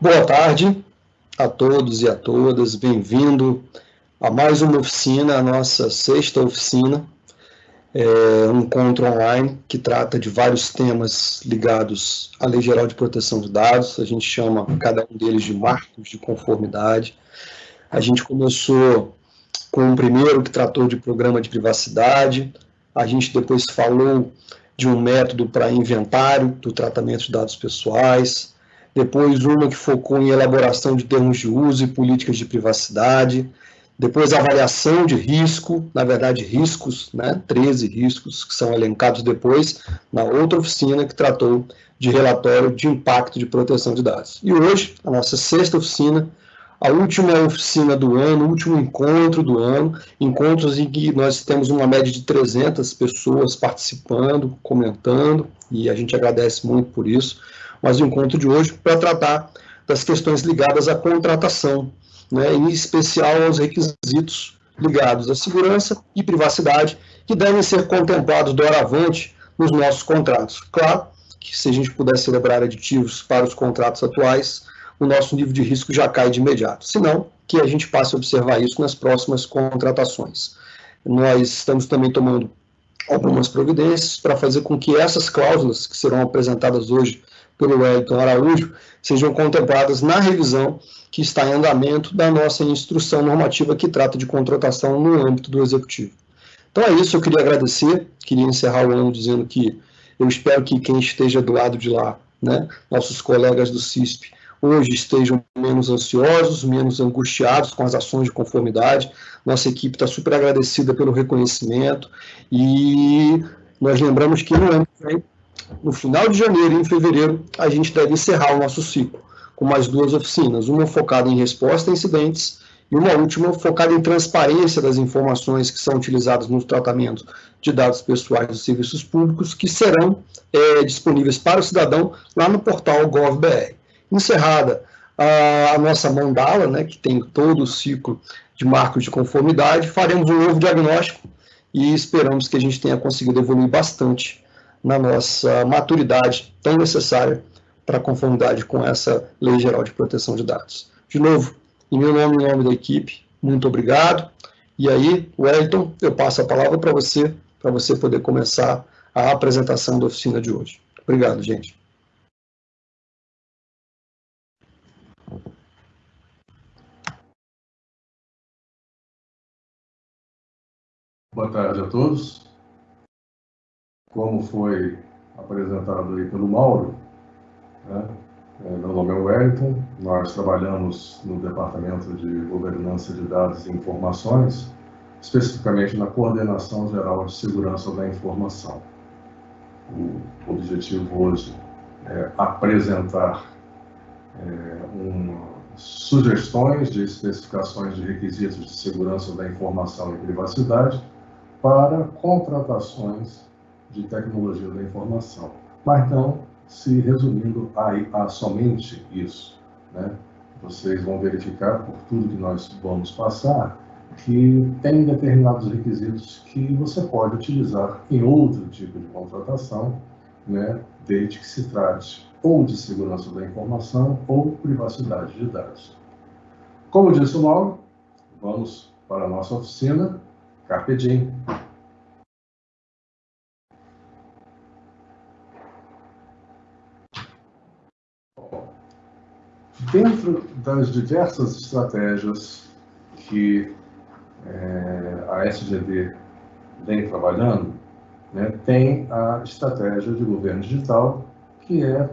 Boa tarde a todos e a todas, bem-vindo a mais uma oficina, a nossa sexta oficina, é um encontro online que trata de vários temas ligados à Lei Geral de Proteção de Dados, a gente chama cada um deles de marcos de conformidade. A gente começou com o primeiro que tratou de programa de privacidade, a gente depois falou de um método para inventário do tratamento de dados pessoais, depois uma que focou em elaboração de termos de uso e políticas de privacidade, depois avaliação de risco, na verdade riscos, né, 13 riscos que são elencados depois na outra oficina que tratou de relatório de impacto de proteção de dados. E hoje, a nossa sexta oficina, a última oficina do ano, o último encontro do ano, encontros em que nós temos uma média de 300 pessoas participando, comentando, e a gente agradece muito por isso mas o encontro de hoje para tratar das questões ligadas à contratação, né, em especial aos requisitos ligados à segurança e privacidade, que devem ser contemplados doravante nos nossos contratos. Claro que se a gente puder celebrar aditivos para os contratos atuais, o nosso nível de risco já cai de imediato. Se não, que a gente passe a observar isso nas próximas contratações. Nós estamos também tomando algumas providências para fazer com que essas cláusulas que serão apresentadas hoje pelo Wellington Araújo sejam contempladas na revisão que está em andamento da nossa instrução normativa que trata de contratação no âmbito do Executivo. Então é isso, eu queria agradecer, queria encerrar o ano dizendo que eu espero que quem esteja do lado de lá, né, nossos colegas do CISP, hoje estejam menos ansiosos, menos angustiados com as ações de conformidade. Nossa equipe está super agradecida pelo reconhecimento e nós lembramos que no ano que vem no final de janeiro e em fevereiro, a gente deve encerrar o nosso ciclo, com mais duas oficinas, uma focada em resposta a incidentes e uma última focada em transparência das informações que são utilizadas no tratamento de dados pessoais dos serviços públicos, que serão é, disponíveis para o cidadão lá no portal GovBR. Encerrada a, a nossa mandala, né, que tem todo o ciclo de marcos de conformidade, faremos um novo diagnóstico e esperamos que a gente tenha conseguido evoluir bastante na nossa maturidade tão necessária para conformidade com essa Lei Geral de Proteção de Dados. De novo, em meu nome e em nome da equipe, muito obrigado. E aí, Wellington, eu passo a palavra para você, para você poder começar a apresentação da oficina de hoje. Obrigado, gente. Boa tarde a todos como foi apresentado aí pelo Mauro, né? É, meu nome é Wellington, nós trabalhamos no Departamento de Governança de Dados e Informações, especificamente na Coordenação Geral de Segurança da Informação. O objetivo hoje é apresentar é, sugestões de especificações de requisitos de segurança da informação e privacidade para contratações de tecnologia da informação. Mas não se resumindo a, a somente isso. Né? Vocês vão verificar, por tudo que nós vamos passar, que tem determinados requisitos que você pode utilizar em outro tipo de contratação, né, desde que se trate ou de segurança da informação ou privacidade de dados. Como disse o Mauro, vamos para a nossa oficina Carpe Diem. Dentro das diversas estratégias que é, a SGD vem trabalhando, né, tem a estratégia de governo digital, que é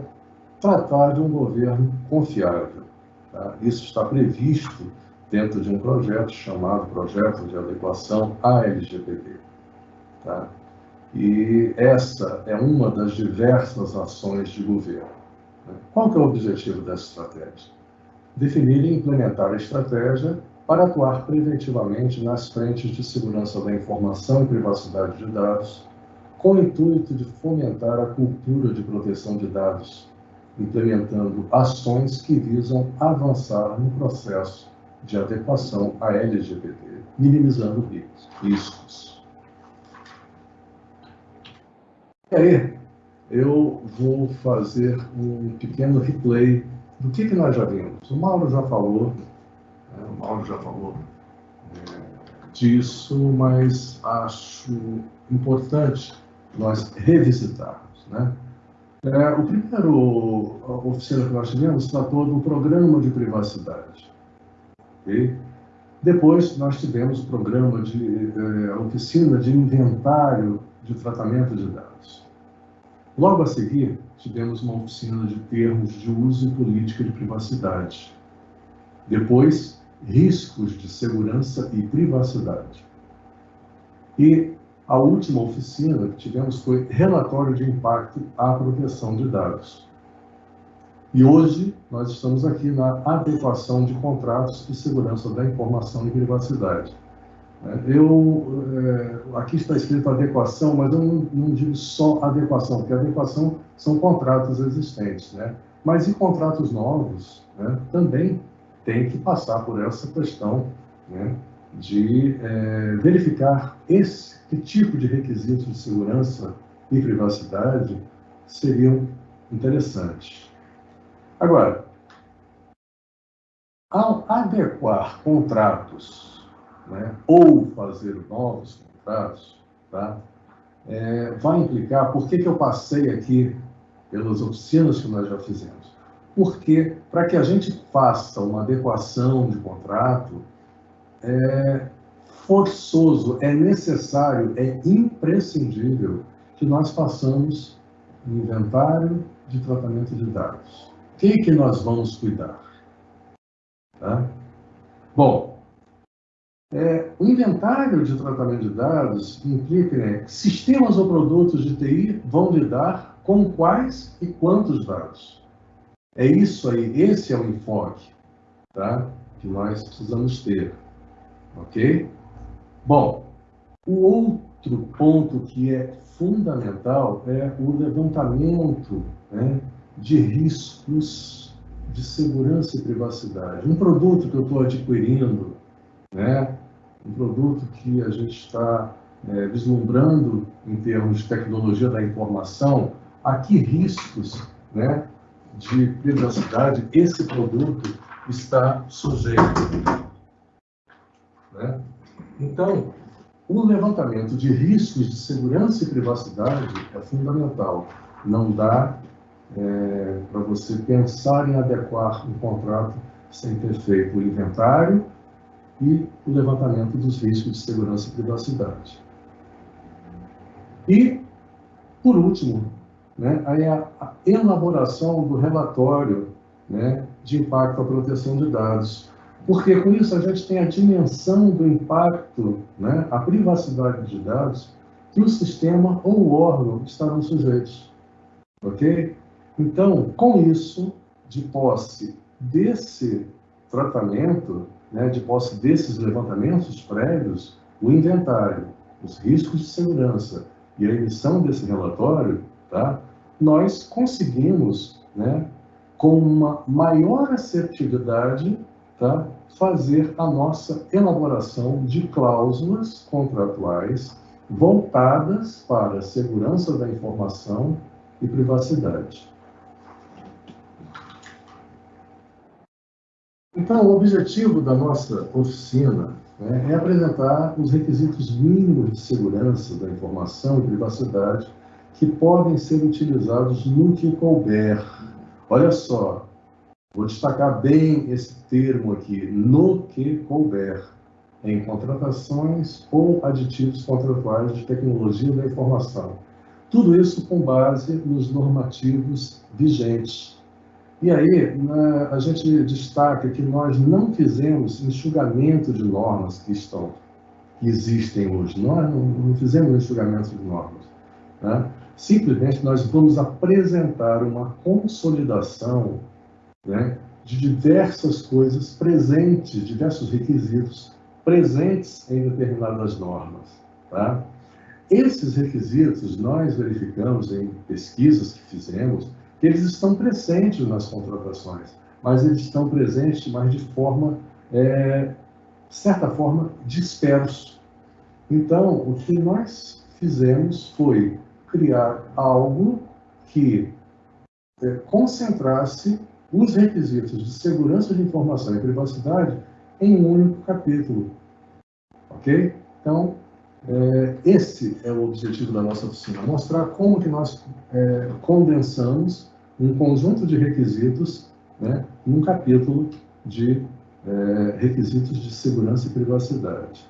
tratar de um governo confiável. Tá? Isso está previsto dentro de um projeto chamado Projeto de Adequação à LGPD. Tá? E essa é uma das diversas ações de governo. Qual que é o objetivo dessa estratégia? Definir e implementar a estratégia para atuar preventivamente nas frentes de segurança da informação e privacidade de dados, com o intuito de fomentar a cultura de proteção de dados, implementando ações que visam avançar no processo de adequação à LGPD, minimizando riscos. E aí, eu vou fazer um pequeno replay do que, que nós já vimos? O Mauro já falou, né, o Mauro já falou é, disso, mas acho importante nós revisitarmos. Né? É, o primeiro oficina que nós tivemos tratou do programa de privacidade. Okay? Depois, nós tivemos o programa de é, oficina de inventário de tratamento de dados. Logo a seguir, tivemos uma oficina de termos de uso e política de privacidade. Depois, riscos de segurança e privacidade. E a última oficina que tivemos foi relatório de impacto à proteção de dados. E hoje nós estamos aqui na adequação de contratos de segurança da informação e privacidade. Eu, é, aqui está escrito adequação, mas eu não, não, digo só adequação, porque adequação são contratos existentes, né? Mas em contratos novos, né, também tem que passar por essa questão né, de é, verificar esse que tipo de requisitos de segurança e privacidade seriam interessantes. Agora, ao adequar contratos né, ou fazer novos contratos, tá, é, vai implicar, por que, que eu passei aqui pelas oficinas que nós já fizemos? Porque para que a gente faça uma adequação de contrato, é forçoso, é necessário, é imprescindível que nós façamos um inventário de tratamento de dados. O que, que nós vamos cuidar? Tá? Bom, é, o inventário de tratamento de dados implica né, que sistemas ou produtos de TI vão lidar com quais e quantos dados. É isso aí, esse é o enfoque tá, que nós precisamos ter. Ok? Bom, o outro ponto que é fundamental é o levantamento né, de riscos de segurança e privacidade. Um produto que eu estou adquirindo, né, um produto que a gente está é, vislumbrando em termos de tecnologia da informação, a que riscos né, de privacidade esse produto está sujeito. Né? Então, o levantamento de riscos de segurança e privacidade é fundamental. Não dá é, para você pensar em adequar um contrato sem ter feito o inventário e o levantamento dos riscos de segurança e privacidade. E, por último, né, a elaboração do relatório né, de impacto à proteção de dados. Porque com isso a gente tem a dimensão do impacto, né, a privacidade de dados que o sistema ou o órgão estarão sujeitos. Ok? Então, com isso, de posse desse tratamento, né, de posse desses levantamentos prévios, o inventário, os riscos de segurança e a emissão desse relatório, tá, nós conseguimos, né, com uma maior assertividade, tá, fazer a nossa elaboração de cláusulas contratuais voltadas para a segurança da informação e privacidade. Então, o objetivo da nossa oficina né, é apresentar os requisitos mínimos de segurança da informação e privacidade que podem ser utilizados no que couber. Olha só, vou destacar bem esse termo aqui, no que couber, em contratações ou aditivos contratuais de tecnologia da informação. Tudo isso com base nos normativos vigentes e aí, na, a gente destaca que nós não fizemos enxugamento de normas que estão, que existem hoje. Nós não, não fizemos enxugamento de normas. Né? Simplesmente nós vamos apresentar uma consolidação né, de diversas coisas presentes, diversos requisitos presentes em determinadas normas. Tá? Esses requisitos nós verificamos em pesquisas que fizemos eles estão presentes nas contratações, mas eles estão presentes, mas de forma, é, certa forma, dispersos. Então, o que nós fizemos foi criar algo que é, concentrasse os requisitos de segurança de informação e privacidade em um único capítulo. Ok? Então, é, esse é o objetivo da nossa oficina, mostrar como que nós é, condensamos um conjunto de requisitos né, num capítulo de é, requisitos de segurança e privacidade.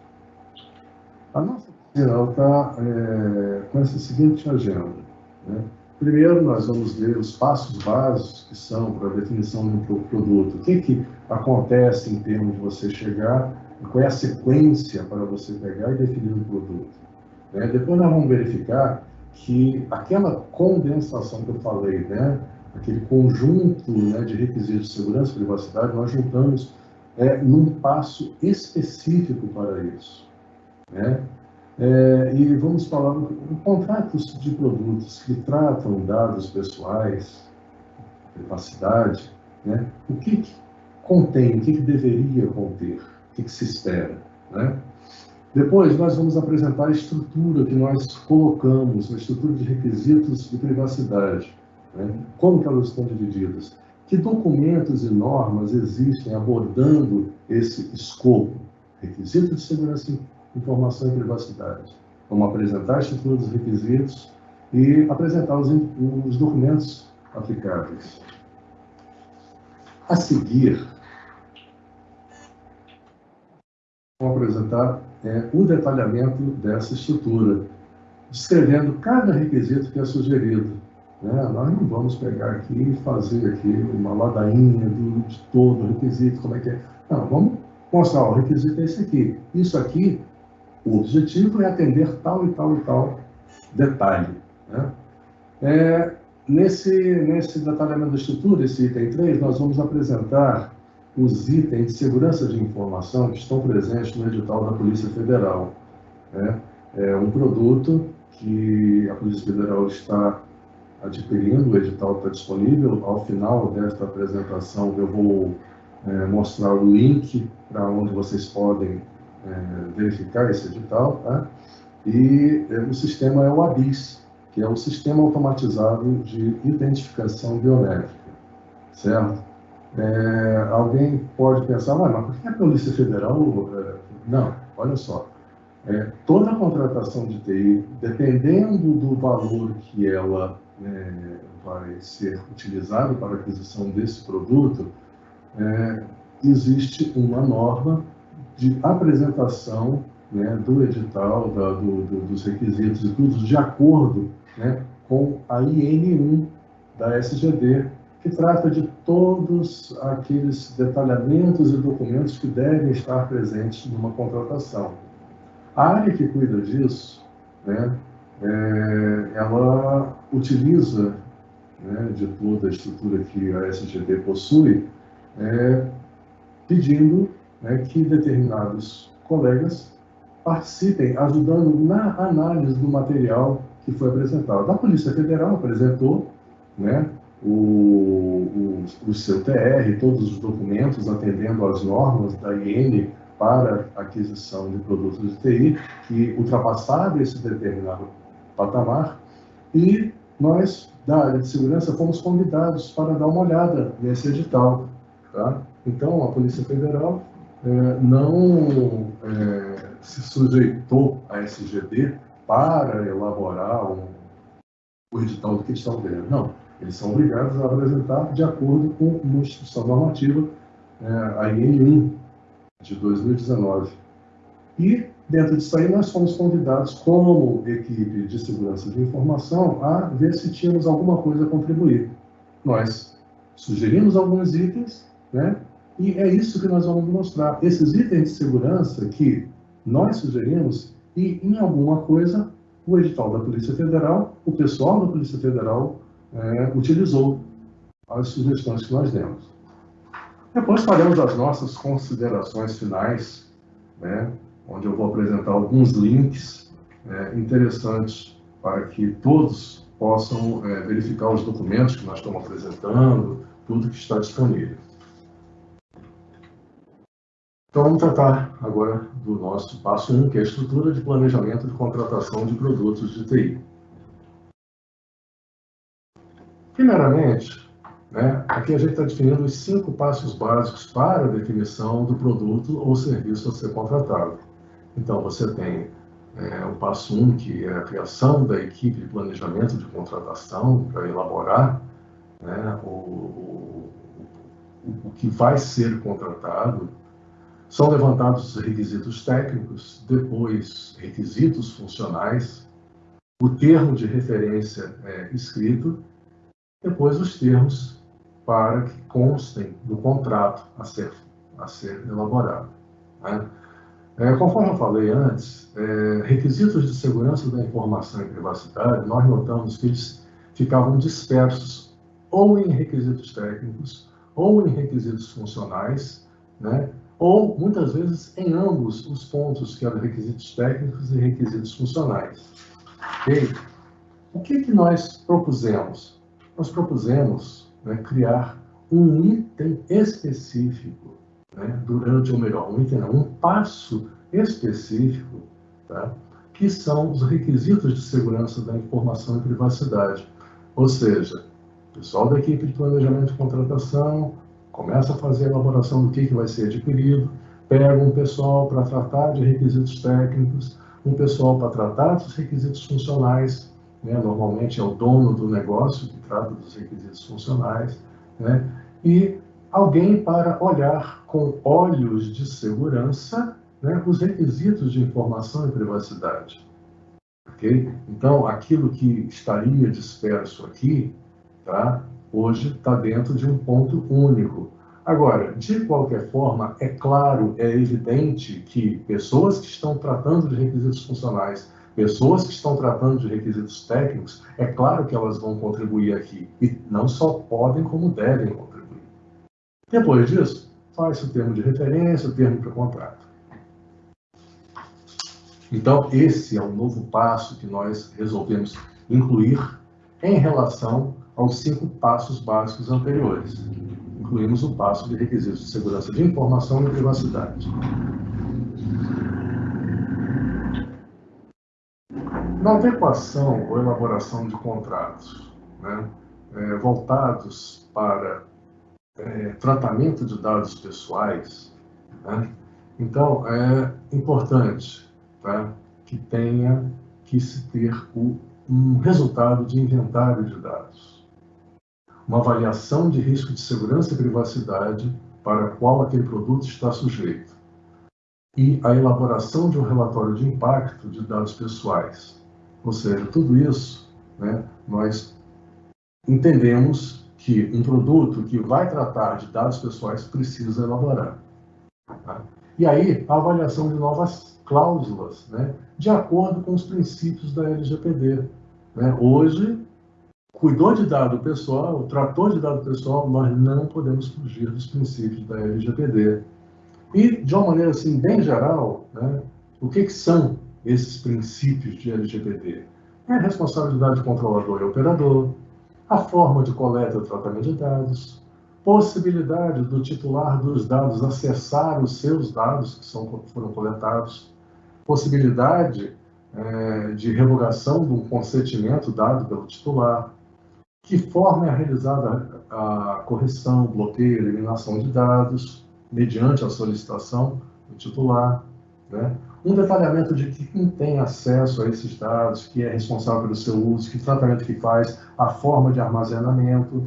A nossa oficina está é, com essa seguinte agenda. Né? Primeiro, nós vamos ver os passos básicos que são para a definição de um produto. O que, que acontece em termos de você chegar, qual é a sequência para você pegar e definir um produto. Né? Depois nós vamos verificar que aquela condensação que eu falei, né? aquele conjunto né, de requisitos de segurança e privacidade, nós juntamos é, num passo específico para isso. Né? É, e vamos falar em contratos de produtos que tratam dados pessoais, privacidade, né? o que, que contém, o que, que deveria conter, que, que se espera. Né? Depois, nós vamos apresentar a estrutura que nós colocamos, a estrutura de requisitos de privacidade. Né? Como que elas estão divididas? Que documentos e normas existem abordando esse escopo? Requisito de segurança informação e privacidade. Vamos apresentar a estrutura dos requisitos e apresentar os, os documentos aplicáveis. A seguir, vamos apresentar é, o detalhamento dessa estrutura, descrevendo cada requisito que é sugerido. Né? Nós não vamos pegar aqui e fazer aqui uma ladainha do, de todo o requisito, como é que é. Não, vamos mostrar, o requisito é esse aqui. Isso aqui o objetivo é atender tal e tal e tal detalhe. Né? É, nesse, nesse detalhamento da estrutura, esse item 3, nós vamos apresentar os itens de segurança de informação que estão presentes no edital da Polícia Federal. Né? É um produto que a Polícia Federal está adquirindo, o edital está disponível. Ao final desta apresentação, eu vou é, mostrar o link para onde vocês podem é, verificar esse edital, tá? e é, o sistema é o ABIS, que é o Sistema Automatizado de Identificação Biométrica, certo? É, alguém pode pensar, mas por que a Polícia Federal... É, não, olha só, é, toda a contratação de TI, dependendo do valor que ela é, vai ser utilizado para a aquisição desse produto, é, existe uma norma de apresentação né, do edital, da, do, do, dos requisitos e tudo, de acordo né, com a IN1 da SGD, que trata de todos aqueles detalhamentos e documentos que devem estar presentes numa contratação. A área que cuida disso, né, é, ela utiliza né, de toda a estrutura que a SGD possui, é, pedindo né, que determinados colegas participem, ajudando na análise do material que foi apresentado. A Polícia Federal apresentou né, o, o, o seu TR, todos os documentos atendendo às normas da IN para aquisição de produtos de TI, que ultrapassaram esse determinado patamar, e nós, da área de segurança, fomos convidados para dar uma olhada nesse edital. Tá? Então, a Polícia Federal é, não é, se sujeitou a SGD para elaborar um, o edital do que estão vendo. Não, eles são obrigados a apresentar de acordo com uma instituição normativa, é, a IN1 de 2019. E, dentro disso aí, nós fomos convidados, como equipe de segurança de informação, a ver se tínhamos alguma coisa a contribuir. Nós sugerimos alguns itens, né? E é isso que nós vamos mostrar. Esses itens de segurança que nós sugerimos e, em alguma coisa, o edital da Polícia Federal, o pessoal da Polícia Federal é, utilizou as sugestões que nós demos. Depois faremos as nossas considerações finais, né, onde eu vou apresentar alguns links é, interessantes para que todos possam é, verificar os documentos que nós estamos apresentando, tudo que está disponível. Então, vamos tratar agora do nosso passo 1, que é a estrutura de planejamento de contratação de produtos de TI. Primeiramente, né, aqui a gente está definindo os cinco passos básicos para a definição do produto ou serviço a ser contratado. Então, você tem é, o passo um, que é a criação da equipe de planejamento de contratação para elaborar né, o, o, o que vai ser contratado. São levantados os requisitos técnicos, depois requisitos funcionais, o termo de referência é, escrito, depois os termos para que constem do contrato a ser, a ser elaborado. Né? É, conforme eu falei antes, é, requisitos de segurança da informação e privacidade, nós notamos que eles ficavam dispersos ou em requisitos técnicos ou em requisitos funcionais, né? ou muitas vezes em ambos os pontos, que eram requisitos técnicos e requisitos funcionais. Okay? O que, que nós propusemos? Nós propusemos né, criar um item específico né, durante, ou melhor, um item, não, um passo específico, tá, que são os requisitos de segurança da informação e privacidade. Ou seja, o pessoal da equipe de planejamento de contratação começa a fazer a elaboração do que, que vai ser adquirido, pega um pessoal para tratar de requisitos técnicos, um pessoal para tratar dos requisitos funcionais, né? normalmente é o dono do negócio que trata dos requisitos funcionais, né? e alguém para olhar com olhos de segurança né, os requisitos de informação e privacidade. Okay? Então, aquilo que estaria disperso aqui, tá, hoje está dentro de um ponto único. Agora, de qualquer forma, é claro, é evidente que pessoas que estão tratando de requisitos funcionais, pessoas que estão tratando de requisitos técnicos, é claro que elas vão contribuir aqui. E não só podem, como devem contribuir. Depois disso, faz o termo de referência, o termo para contrato. Então, esse é o novo passo que nós resolvemos incluir em relação aos cinco passos básicos anteriores. Incluímos o passo de requisitos de segurança de informação e privacidade. Na adequação ou elaboração de contratos né, é, voltados para é, tratamento de dados pessoais, né? então é importante tá? que tenha que se ter o, um resultado de inventário de dados, uma avaliação de risco de segurança e privacidade para qual aquele produto está sujeito e a elaboração de um relatório de impacto de dados pessoais. Ou seja, tudo isso né, nós entendemos que um produto que vai tratar de dados pessoais precisa elaborar. Tá? E aí, a avaliação de novas cláusulas, né, de acordo com os princípios da LGPD. Né? Hoje, cuidou de dado pessoal, tratou de dado pessoal, nós não podemos fugir dos princípios da LGPD. E, de uma maneira assim, bem geral, né, o que, que são esses princípios de LGPD? É responsabilidade de controlador e operador, a forma de coleta e tratamento de dados, possibilidade do titular dos dados acessar os seus dados que são, foram coletados, possibilidade é, de revogação um consentimento dado pelo titular, que forma é realizada a correção, bloqueio, eliminação de dados, mediante a solicitação do titular, né? Um detalhamento de quem tem acesso a esses dados, que é responsável pelo seu uso, que tratamento que faz, a forma de armazenamento,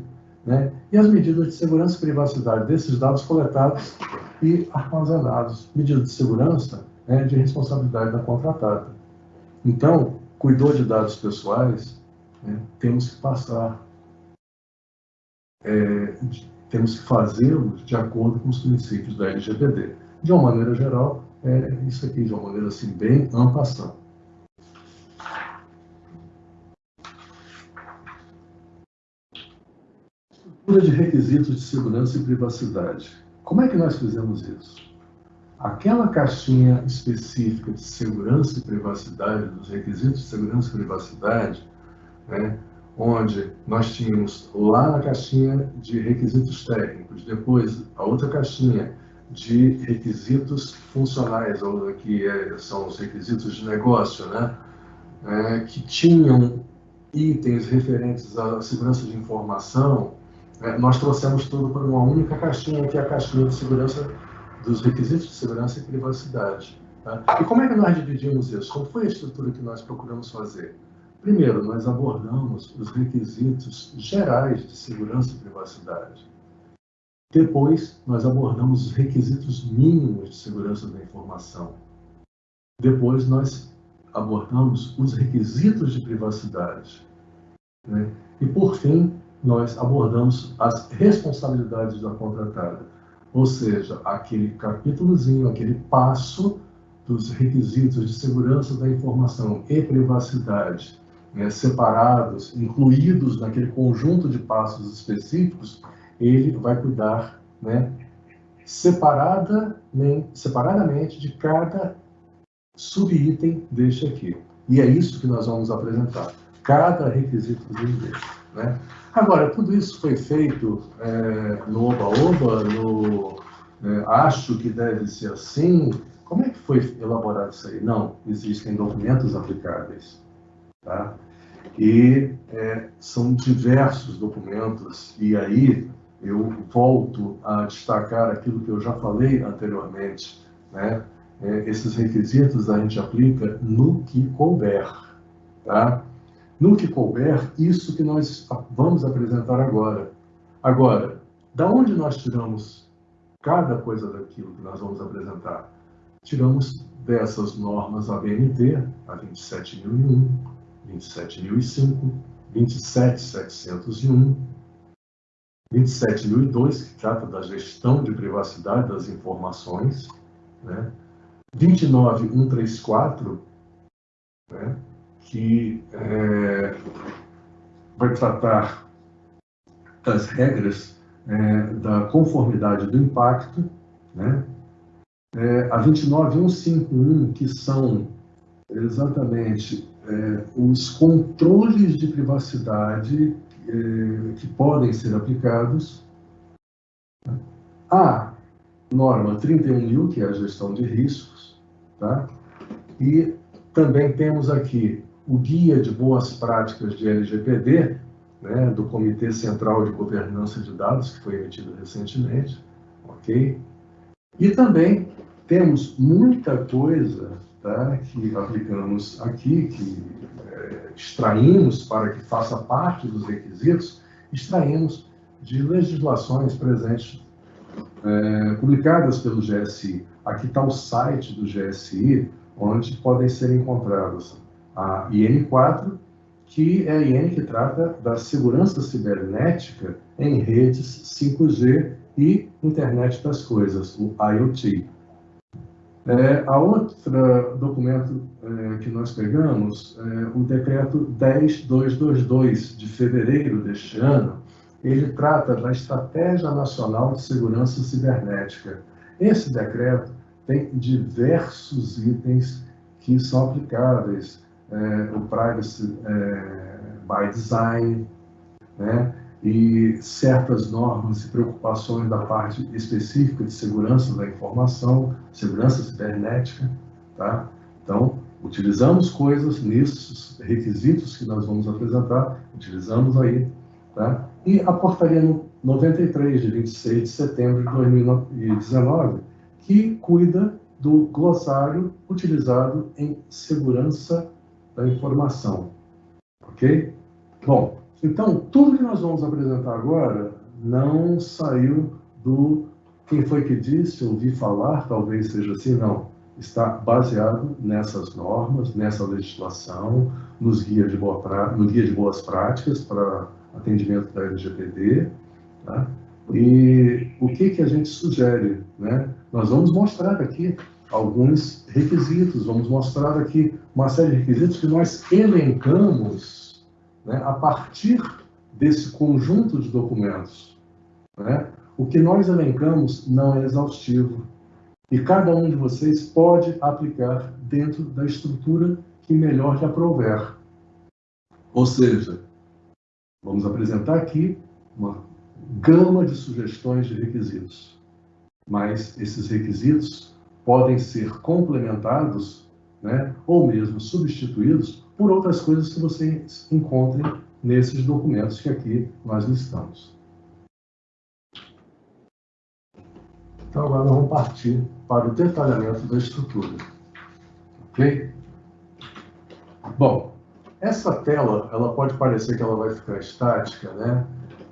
né? e as medidas de segurança e privacidade desses dados coletados e armazenados. Medidas de segurança né, de responsabilidade da contratada. Então, cuidou de dados pessoais, né, temos que passar, é, temos que fazê-los de acordo com os princípios da LGPD. De uma maneira geral, é isso aqui de uma maneira assim bem ampassando. Estrutura de requisitos de segurança e privacidade. Como é que nós fizemos isso? Aquela caixinha específica de segurança e privacidade, dos requisitos de segurança e privacidade, né, onde nós tínhamos lá na caixinha de requisitos técnicos, depois a outra caixinha de requisitos funcionais, ou que é, são os requisitos de negócio, né? É, que tinham itens referentes à segurança de informação, é, nós trouxemos tudo para uma única caixinha, que é a caixinha de segurança dos requisitos de segurança e privacidade. Tá? E como é que nós dividimos isso? Como foi a estrutura que nós procuramos fazer? Primeiro, nós abordamos os requisitos gerais de segurança e privacidade. Depois, nós abordamos os requisitos mínimos de segurança da informação. Depois, nós abordamos os requisitos de privacidade. Né? E, por fim, nós abordamos as responsabilidades da contratada, ou seja, aquele capítulozinho, aquele passo dos requisitos de segurança da informação e privacidade, né, separados, incluídos naquele conjunto de passos específicos, ele vai cuidar né, separada, separadamente de cada subitem deste aqui. E é isso que nós vamos apresentar, cada requisito dele. Né? Agora, tudo isso foi feito é, no Oba-Oba, no é, acho que deve ser assim. Como é que foi elaborado isso aí? Não, existem documentos aplicáveis. Tá? E é, são diversos documentos, e aí eu volto a destacar aquilo que eu já falei anteriormente. Né? É, esses requisitos a gente aplica no que couber. Tá? No que couber, isso que nós vamos apresentar agora. Agora, da onde nós tiramos cada coisa daquilo que nós vamos apresentar? Tiramos dessas normas ABNT, a 27001, 27005, 27701, 27002, que trata da gestão de privacidade das informações, né? 29134, né? que é, vai tratar das regras é, da conformidade do impacto, né? É, a 29151, que são exatamente é, os controles de privacidade é, que podem ser aplicados. A norma 31.000, que é a gestão de riscos, tá? e também temos aqui o Guia de Boas Práticas de LGPD, né, do Comitê Central de Governança de Dados, que foi emitido recentemente, ok? E também temos muita coisa tá, que aplicamos aqui, que extraímos para que faça parte dos requisitos, extraímos de legislações presentes, é, publicadas pelo GSI. Aqui está o site do GSI, onde podem ser encontradas a IN4, que é a IN que trata da segurança cibernética em redes 5G e internet das coisas, o IoT. É, a outra documento é, que nós pegamos, é, o decreto 10222 de fevereiro deste ano, ele trata da Estratégia Nacional de Segurança Cibernética. Esse decreto tem diversos itens que são aplicáveis é, o privacy é, by design, né? e certas normas e preocupações da parte específica de segurança da informação, segurança cibernética, tá? Então, utilizamos coisas nesses requisitos que nós vamos apresentar, utilizamos aí, tá? E a portaria 93 de 26 de setembro de 2019, que cuida do glossário utilizado em segurança da informação. Ok? Bom, então, tudo que nós vamos apresentar agora não saiu do quem foi que disse, ouvi falar, talvez seja assim, não. Está baseado nessas normas, nessa legislação, nos guias de, boa no guia de boas práticas para atendimento da LGPD. Tá? E o que, que a gente sugere? Né? Nós vamos mostrar aqui alguns requisitos, vamos mostrar aqui uma série de requisitos que nós elencamos né, a partir desse conjunto de documentos. Né? O que nós elencamos não é exaustivo e cada um de vocês pode aplicar dentro da estrutura que melhor lhe aprouver. Ou seja, vamos apresentar aqui uma gama de sugestões de requisitos, mas esses requisitos podem ser complementados né, ou mesmo substituídos por outras coisas que vocês encontrem nesses documentos que aqui nós listamos. Então agora nós vamos partir para o detalhamento da estrutura. Ok? Bom, essa tela, ela pode parecer que ela vai ficar estática, né?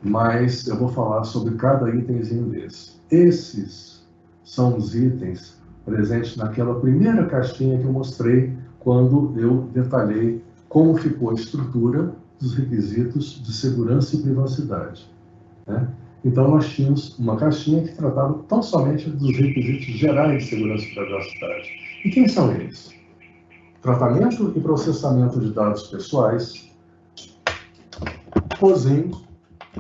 Mas eu vou falar sobre cada itemzinho desse. Esses são os itens presentes naquela primeira caixinha que eu mostrei quando eu detalhei como ficou a estrutura dos requisitos de segurança e privacidade. Né? Então, nós tínhamos uma caixinha que tratava tão somente dos requisitos gerais de segurança e privacidade. E quem são eles? Tratamento e processamento de dados pessoais, POSIM,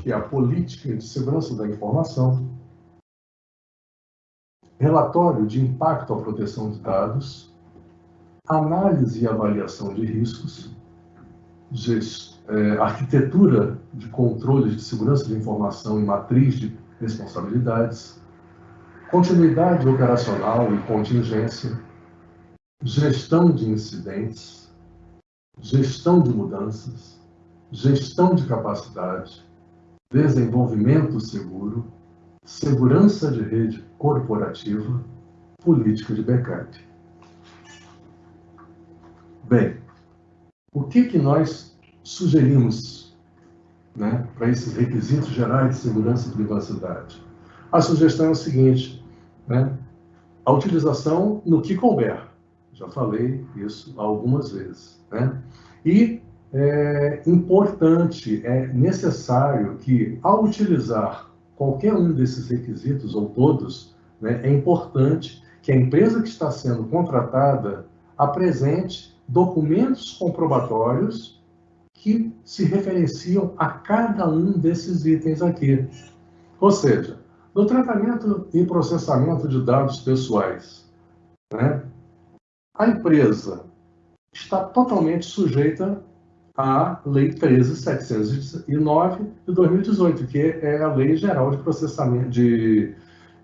que é a Política de Segurança da Informação, relatório de impacto à proteção de dados, análise e avaliação de riscos, é, arquitetura de controle de segurança de informação e matriz de responsabilidades, continuidade operacional e contingência, gestão de incidentes, gestão de mudanças, gestão de capacidade, desenvolvimento seguro, segurança de rede corporativa, política de backup. Bem, o que, que nós sugerimos né, para esses requisitos gerais de segurança e privacidade? A sugestão é o seguinte, né, a utilização no que couber. Já falei isso algumas vezes. Né? E é importante, é necessário que, ao utilizar qualquer um desses requisitos, ou todos, né, é importante que a empresa que está sendo contratada apresente documentos comprobatórios que se referenciam a cada um desses itens aqui. Ou seja, no tratamento e processamento de dados pessoais, né, a empresa está totalmente sujeita à Lei 13.709 de 2018, que é a Lei Geral de Processamento de,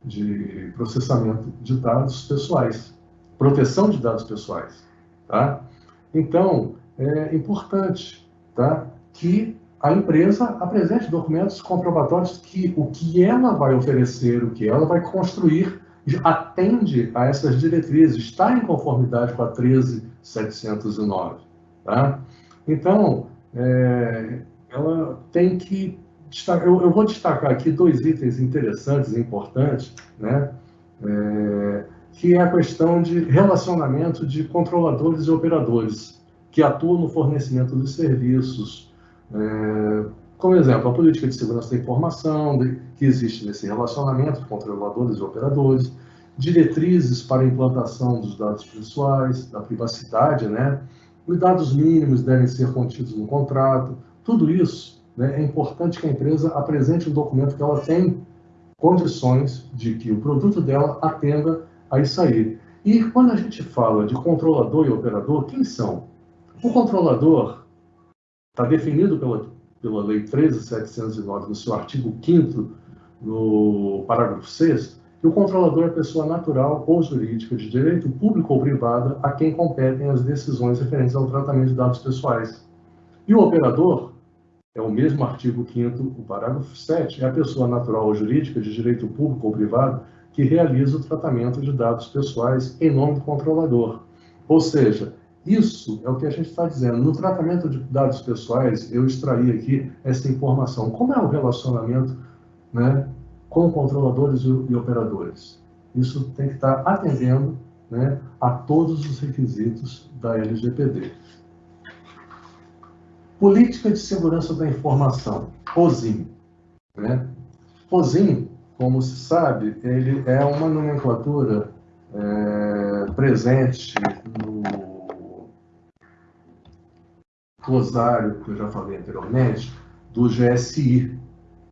de, processamento de Dados Pessoais, proteção de dados pessoais. Tá? Então, é importante tá, que a empresa apresente documentos comprobatórios que o que ela vai oferecer, o que ela vai construir, atende a essas diretrizes, está em conformidade com a 13709. Tá? Então, é, ela tem que eu, eu, vou destacar aqui dois itens interessantes e importantes, né? É, que é a questão de relacionamento de controladores e operadores que atuam no fornecimento de serviços. É, como exemplo, a política de segurança da informação, de, que existe nesse relacionamento de controladores e operadores, diretrizes para a implantação dos dados pessoais, da privacidade, né? Os dados mínimos devem ser contidos no contrato. Tudo isso né, é importante que a empresa apresente um documento que ela tem condições de que o produto dela atenda a isso aí. E quando a gente fala de controlador e operador, quem são? O controlador está definido pela, pela Lei 13.709, no seu artigo 5 no parágrafo 6 que o controlador é pessoa natural ou jurídica de direito público ou privado a quem competem as decisões referentes ao tratamento de dados pessoais. E o operador é o mesmo artigo 5 o parágrafo 7, é a pessoa natural ou jurídica de direito público ou privado que realiza o tratamento de dados pessoais em nome do controlador. Ou seja, isso é o que a gente está dizendo. No tratamento de dados pessoais, eu extraí aqui essa informação. Como é o relacionamento né, com controladores e, operadores? Isso tem que estar atendendo né, a todos os requisitos da LGPD. Política de Segurança da Informação, POSIM. Né? POSIM como se sabe, ele é uma nomenclatura é, presente no glosário, que eu já falei anteriormente, do GSI.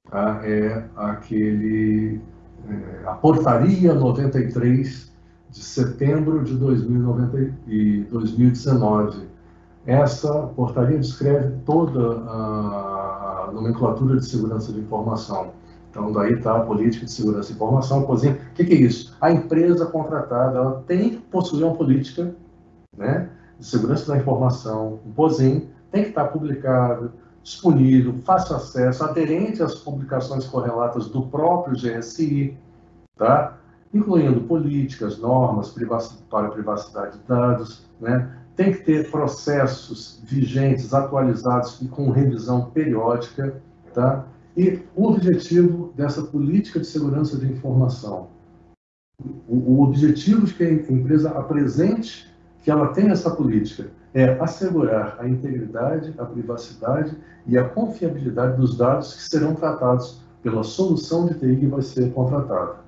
Tá? É aquele, é, a portaria 93 de setembro de 2019. Essa portaria descreve toda a nomenclatura de segurança de informação então, daí está a política de segurança e informação, cozinha. O que, que, é isso? A empresa contratada ela tem que possuir uma política né, de segurança da informação, um POSIM, tem que estar publicado, disponível, fácil acesso, aderente às publicações correlatas do próprio GSI, tá? incluindo políticas, normas para privacidade de dados, né? tem que ter processos vigentes, atualizados e com revisão periódica, tá? E o objetivo dessa política de segurança de informação, o objetivo de que a empresa apresente que ela tem essa política é assegurar a integridade, a privacidade e a confiabilidade dos dados que serão tratados pela solução de TI que vai ser contratada.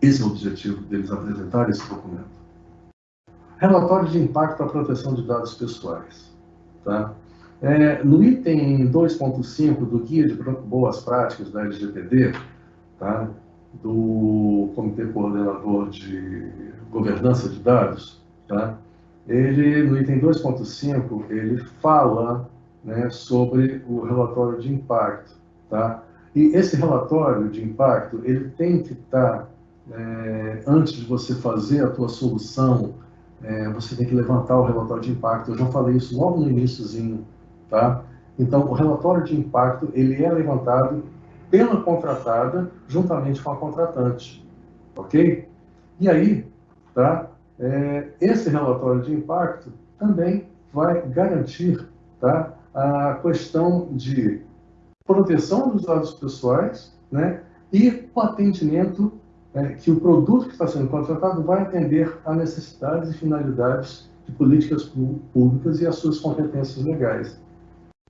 Esse é o objetivo deles apresentar esse documento. Relatório de impacto à proteção de dados pessoais. Tá? É, no item 2.5 do Guia de Boas Práticas da LGPD, tá? do Comitê Coordenador de Governança de Dados, tá? Ele, no item 2.5, ele fala né, sobre o relatório de impacto. Tá? E esse relatório de impacto, ele tem que estar, é, antes de você fazer a tua solução, é, você tem que levantar o relatório de impacto. Eu já falei isso logo no iníciozinho, tá? Então, o relatório de impacto, ele é levantado pela contratada juntamente com a contratante, ok? E aí, tá? É, esse relatório de impacto também vai garantir tá, a questão de proteção dos dados pessoais né, e o atendimento é, que o produto que está sendo contratado vai atender a necessidades e finalidades de políticas públicas e as suas competências legais.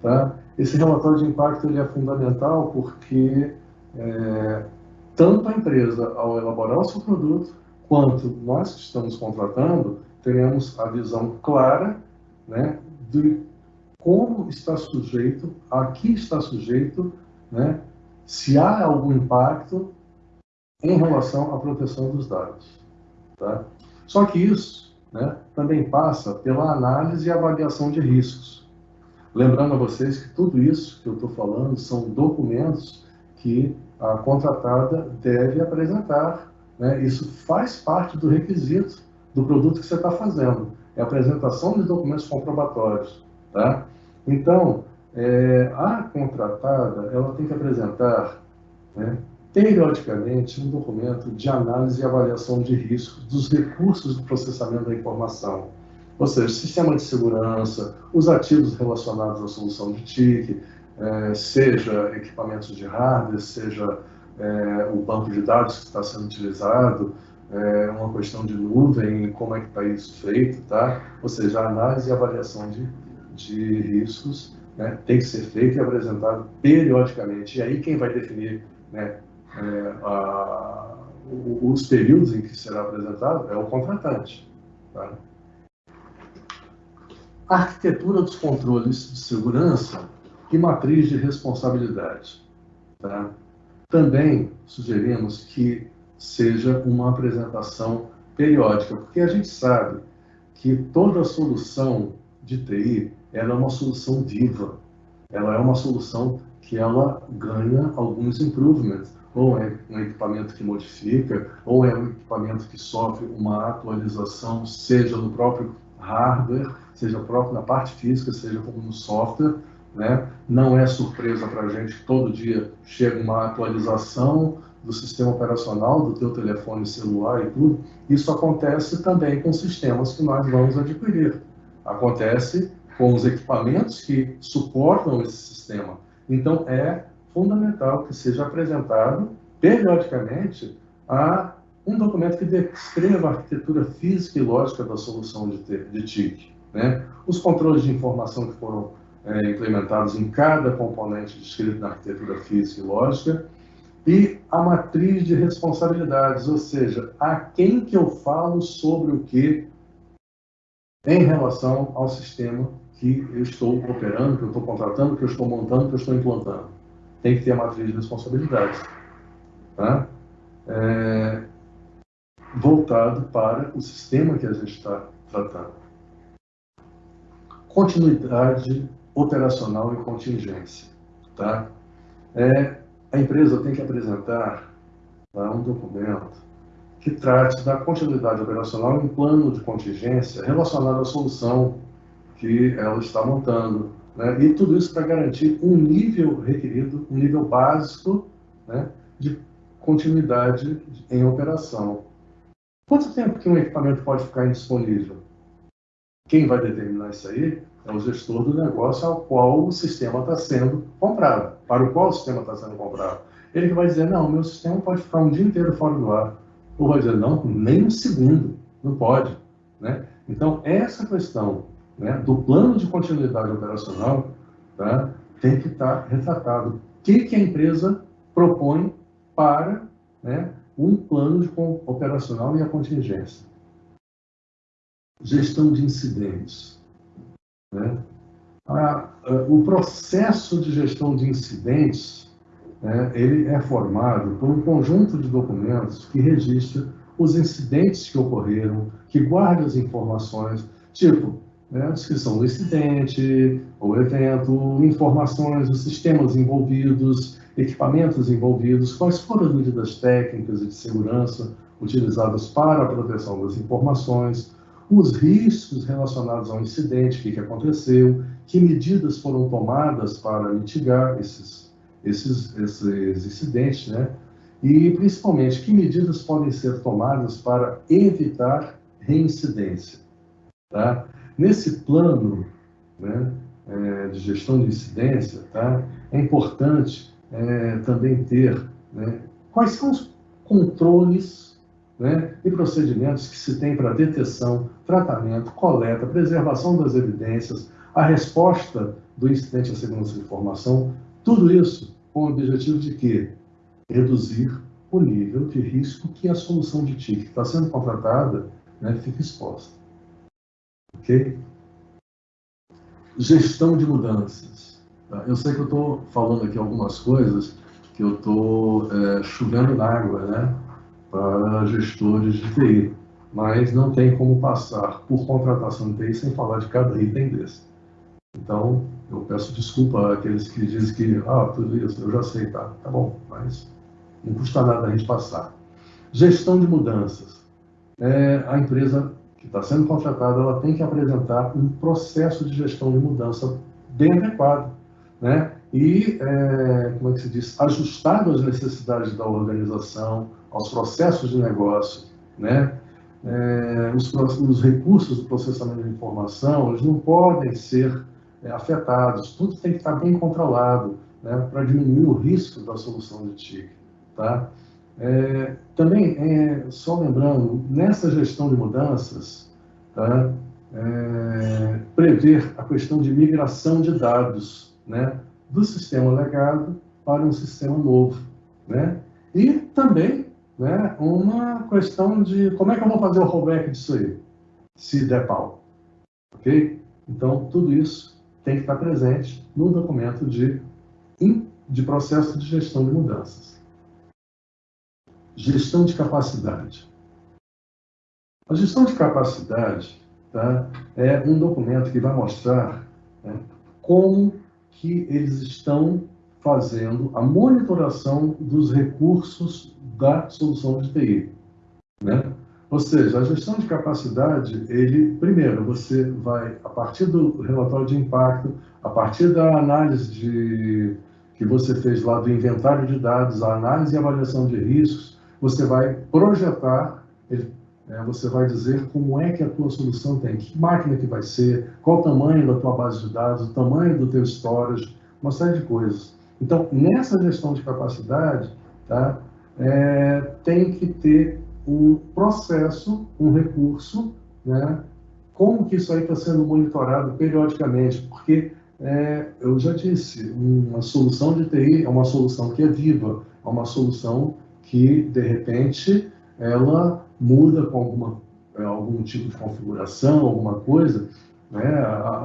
Tá? Esse relatório de impacto ele é fundamental porque é, tanto a empresa, ao elaborar o seu produto, quanto nós que estamos contratando, teremos a visão clara né, de como está sujeito, a que está sujeito, né, se há algum impacto em relação à proteção dos dados. Tá? Só que isso né, também passa pela análise e avaliação de riscos. Lembrando a vocês que tudo isso que eu estou falando são documentos que a contratada deve apresentar né? Isso faz parte do requisito do produto que você está fazendo. É a apresentação de documentos comprobatórios. Tá? Então, é, a contratada ela tem que apresentar né, periodicamente um documento de análise e avaliação de riscos dos recursos do processamento da informação. Ou seja, sistema de segurança, os ativos relacionados à solução de TIC, é, seja equipamentos de hardware, seja é, o banco de dados que está sendo utilizado, é uma questão de nuvem, como é que está isso feito, tá? Ou seja, a análise e avaliação de, de riscos né, tem que ser feita e apresentada periodicamente. E aí quem vai definir né, é, a, os períodos em que será apresentado é o contratante. Tá? A arquitetura dos controles de segurança e matriz de responsabilidade. Tá? Também sugerimos que seja uma apresentação periódica, porque a gente sabe que toda solução de TI ela é uma solução viva, ela é uma solução que ela ganha alguns improvements, ou é um equipamento que modifica, ou é um equipamento que sofre uma atualização, seja no próprio hardware, seja próprio na parte física, seja como no software, né? Não é surpresa para a gente todo dia chega uma atualização do sistema operacional do teu telefone celular e tudo. Isso acontece também com sistemas que nós vamos adquirir. Acontece com os equipamentos que suportam esse sistema. Então, é fundamental que seja apresentado periodicamente a um documento que descreva a arquitetura física e lógica da solução de, de TIC. Né? Os controles de informação que foram é, implementados em cada componente descrito na arquitetura física e lógica, e a matriz de responsabilidades, ou seja, a quem que eu falo sobre o que em relação ao sistema que eu estou operando, que eu estou contratando, que eu estou montando, que eu estou implantando. Tem que ter a matriz de responsabilidades. Tá? É, voltado para o sistema que a gente está tratando. Continuidade operacional e contingência. Tá? É, a empresa tem que apresentar tá, um documento que trate da continuidade operacional e um plano de contingência relacionado à solução que ela está montando. Né? E tudo isso para garantir um nível requerido, um nível básico né, de continuidade em operação. Quanto tempo que um equipamento pode ficar indisponível? Quem vai determinar isso aí é o gestor do negócio ao qual o sistema está sendo comprado, para o qual o sistema está sendo comprado. Ele vai dizer, não, meu sistema pode ficar um dia inteiro fora do ar. Ou vai dizer, não, nem um segundo, não pode. Né? Então, essa questão né, do plano de continuidade operacional tá, tem que estar retratado. O que, que a empresa propõe para né, um plano de operacional e a contingência? Gestão de incidentes. Né? A, a, o processo de gestão de incidentes né, ele é formado por um conjunto de documentos que registra os incidentes que ocorreram, que guarda as informações, tipo né, a descrição do incidente, o evento, informações dos sistemas envolvidos, equipamentos envolvidos, quais foram as medidas técnicas e de segurança utilizadas para a proteção das informações, os riscos relacionados ao incidente, o que, aconteceu, que medidas foram tomadas para mitigar esses, esses, esses incidentes, né? E, principalmente, que medidas podem ser tomadas para evitar reincidência, tá? Nesse plano né, é, de gestão de incidência, tá? É importante é, também ter né, quais são os controles né, e procedimentos que se tem para detecção, tratamento, coleta, preservação das evidências, a resposta do incidente à segurança de informação, tudo isso com o objetivo de quê? Reduzir o nível de risco que a solução de TIC que está sendo contratada né, fica exposta. Ok? Gestão de mudanças. Tá? Eu sei que eu estou falando aqui algumas coisas que eu estou é, chovendo na água, né? Para gestores de TI, mas não tem como passar por contratação de TI sem falar de cada item desse. Então, eu peço desculpa àqueles que dizem que, ah, tudo isso eu já sei, tá, tá bom, mas não custa nada a gente passar. Gestão de mudanças. É, a empresa que está sendo contratada, ela tem que apresentar um processo de gestão de mudança bem adequado, né? E, é, como é que se diz, ajustado às necessidades da organização, aos processos de negócio, né? É, os, os, recursos do processamento de informação, eles não podem ser é, afetados, tudo tem que estar bem controlado, né, para diminuir o risco da solução de TIC, tá? É, também, é, só lembrando, nessa gestão de mudanças, tá, é, prever a questão de migração de dados, né, do sistema legado para um sistema novo, né? E também né, uma questão de como é que eu vou fazer o rollback disso aí, se der pau. Ok? Então, tudo isso tem que estar presente no documento de, de processo de gestão de mudanças. Gestão de capacidade. A gestão de capacidade tá, é um documento que vai mostrar né, como que eles estão fazendo a monitoração dos recursos da solução de TI. Né? Ou seja, a gestão de capacidade, ele, primeiro, você vai, a partir do relatório de impacto, a partir da análise de, que você fez lá do inventário de dados, a análise e avaliação de riscos, você vai projetar, é, você vai dizer como é que a tua solução tem, que máquina que vai ser, qual o tamanho da tua base de dados, o tamanho do teu storage, uma série de coisas. Então, nessa gestão de capacidade, tá, é, tem que ter um processo, um recurso, né, como que isso aí está sendo monitorado periodicamente, porque é, eu já disse, uma solução de TI é uma solução que é viva, é uma solução que, de repente, ela muda com alguma, é, algum tipo de configuração, alguma coisa, né,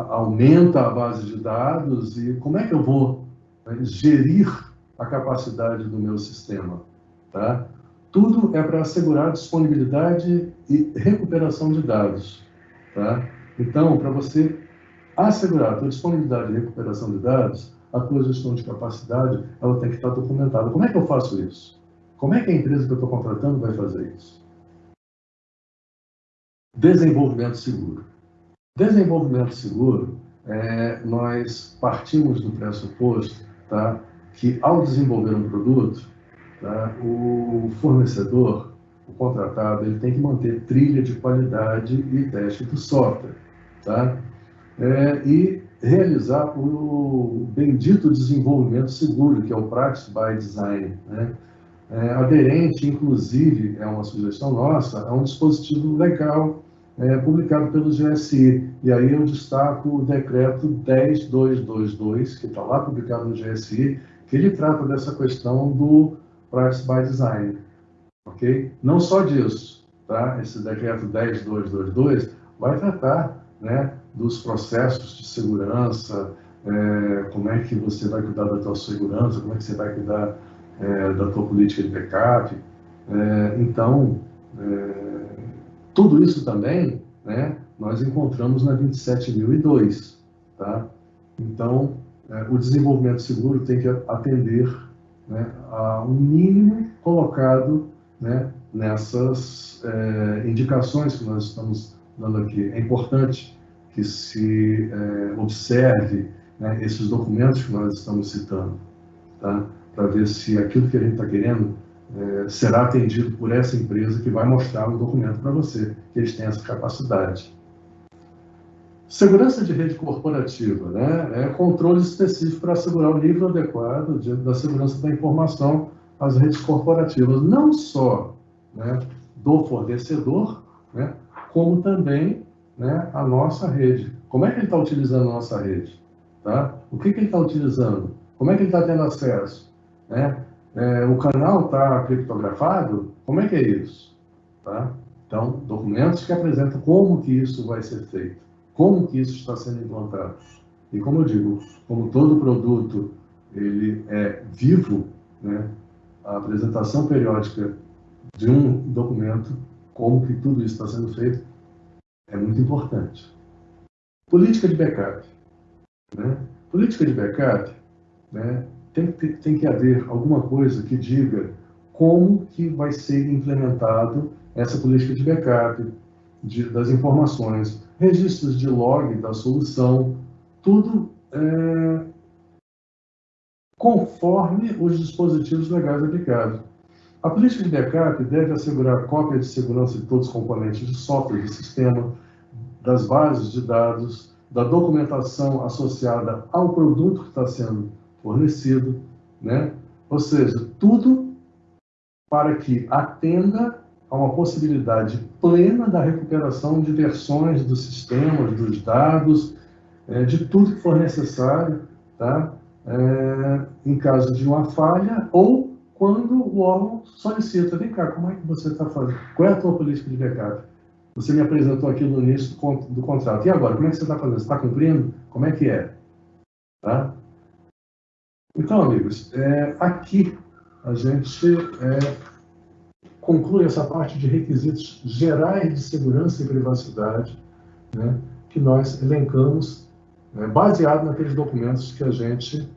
aumenta a base de dados e como é que eu vou né, gerir a capacidade do meu sistema? Tá? Tudo é para assegurar disponibilidade e recuperação de dados. Tá? Então, para você assegurar a tua disponibilidade e recuperação de dados, a tua gestão de capacidade ela tem que estar documentada. Como é que eu faço isso? Como é que a empresa que eu estou contratando vai fazer isso? Desenvolvimento seguro. Desenvolvimento seguro, é, nós partimos do pressuposto tá, que ao desenvolver um produto, tá? o fornecedor, o contratado, ele tem que manter trilha de qualidade e teste do software. Tá? É, e realizar o bendito desenvolvimento seguro, que é o Practice by Design. Né? É, aderente, inclusive, é uma sugestão nossa, é um dispositivo legal é, publicado pelo GSI. E aí eu destaco o decreto 10222, que está lá publicado no GSI, que ele trata dessa questão do Practice by Design. Ok? Não só disso, tá? Esse decreto 10222 vai tratar né, dos processos de segurança, é, como é que você vai cuidar da tua segurança, como é que você vai cuidar é, da tua política de backup. É, então, é, tudo isso também né, nós encontramos na 27002. Tá? Então, o desenvolvimento seguro tem que atender né, a um mínimo colocado né, nessas indicações que nós estamos dando aqui. É importante que se observe né, esses documentos que nós estamos citando, tá? Para ver se aquilo que a gente está querendo é, será atendido por essa empresa que vai mostrar um documento para você, que eles têm essa capacidade. Segurança de rede corporativa, né? É controle específico para assegurar o nível adequado de, da segurança da informação às redes corporativas, não só né, do fornecedor, né, como também né, a nossa rede. Como é que ele está utilizando a nossa rede? Tá? O que, que ele está utilizando? Como é que ele está tendo acesso? Né? É, o canal está criptografado? Como é que é isso? Tá? Então, documentos que apresentam como que isso vai ser feito, como que isso está sendo implantado. E como eu digo, como todo produto ele é vivo, né, a apresentação periódica de um documento, como que tudo isso está sendo feito, é muito importante. Política de backup. Né? Política de backup né, tem, que, tem que haver alguma coisa que diga como que vai ser implementado essa política de backup de, das informações, registros de log da solução, tudo é, conforme os dispositivos legais aplicados. A política de backup deve assegurar cópia de segurança de todos os componentes de software do sistema, das bases de dados, da documentação associada ao produto que está sendo fornecido, né? Ou seja, tudo para que atenda a uma possibilidade plena da recuperação de versões dos sistemas, dos dados, é, de tudo que for necessário, tá? É, em caso de uma falha ou quando o órgão solicita, vem cá, como é que você está fazendo? Qual é a tua política de backup? Você me apresentou aqui no início do, do contrato. E agora, como é que você está fazendo? Você está cumprindo? Como é que é? Tá? Então, amigos, é, aqui a gente é, conclui essa parte de requisitos gerais de segurança e privacidade, né, que nós elencamos, é, baseado naqueles documentos que a gente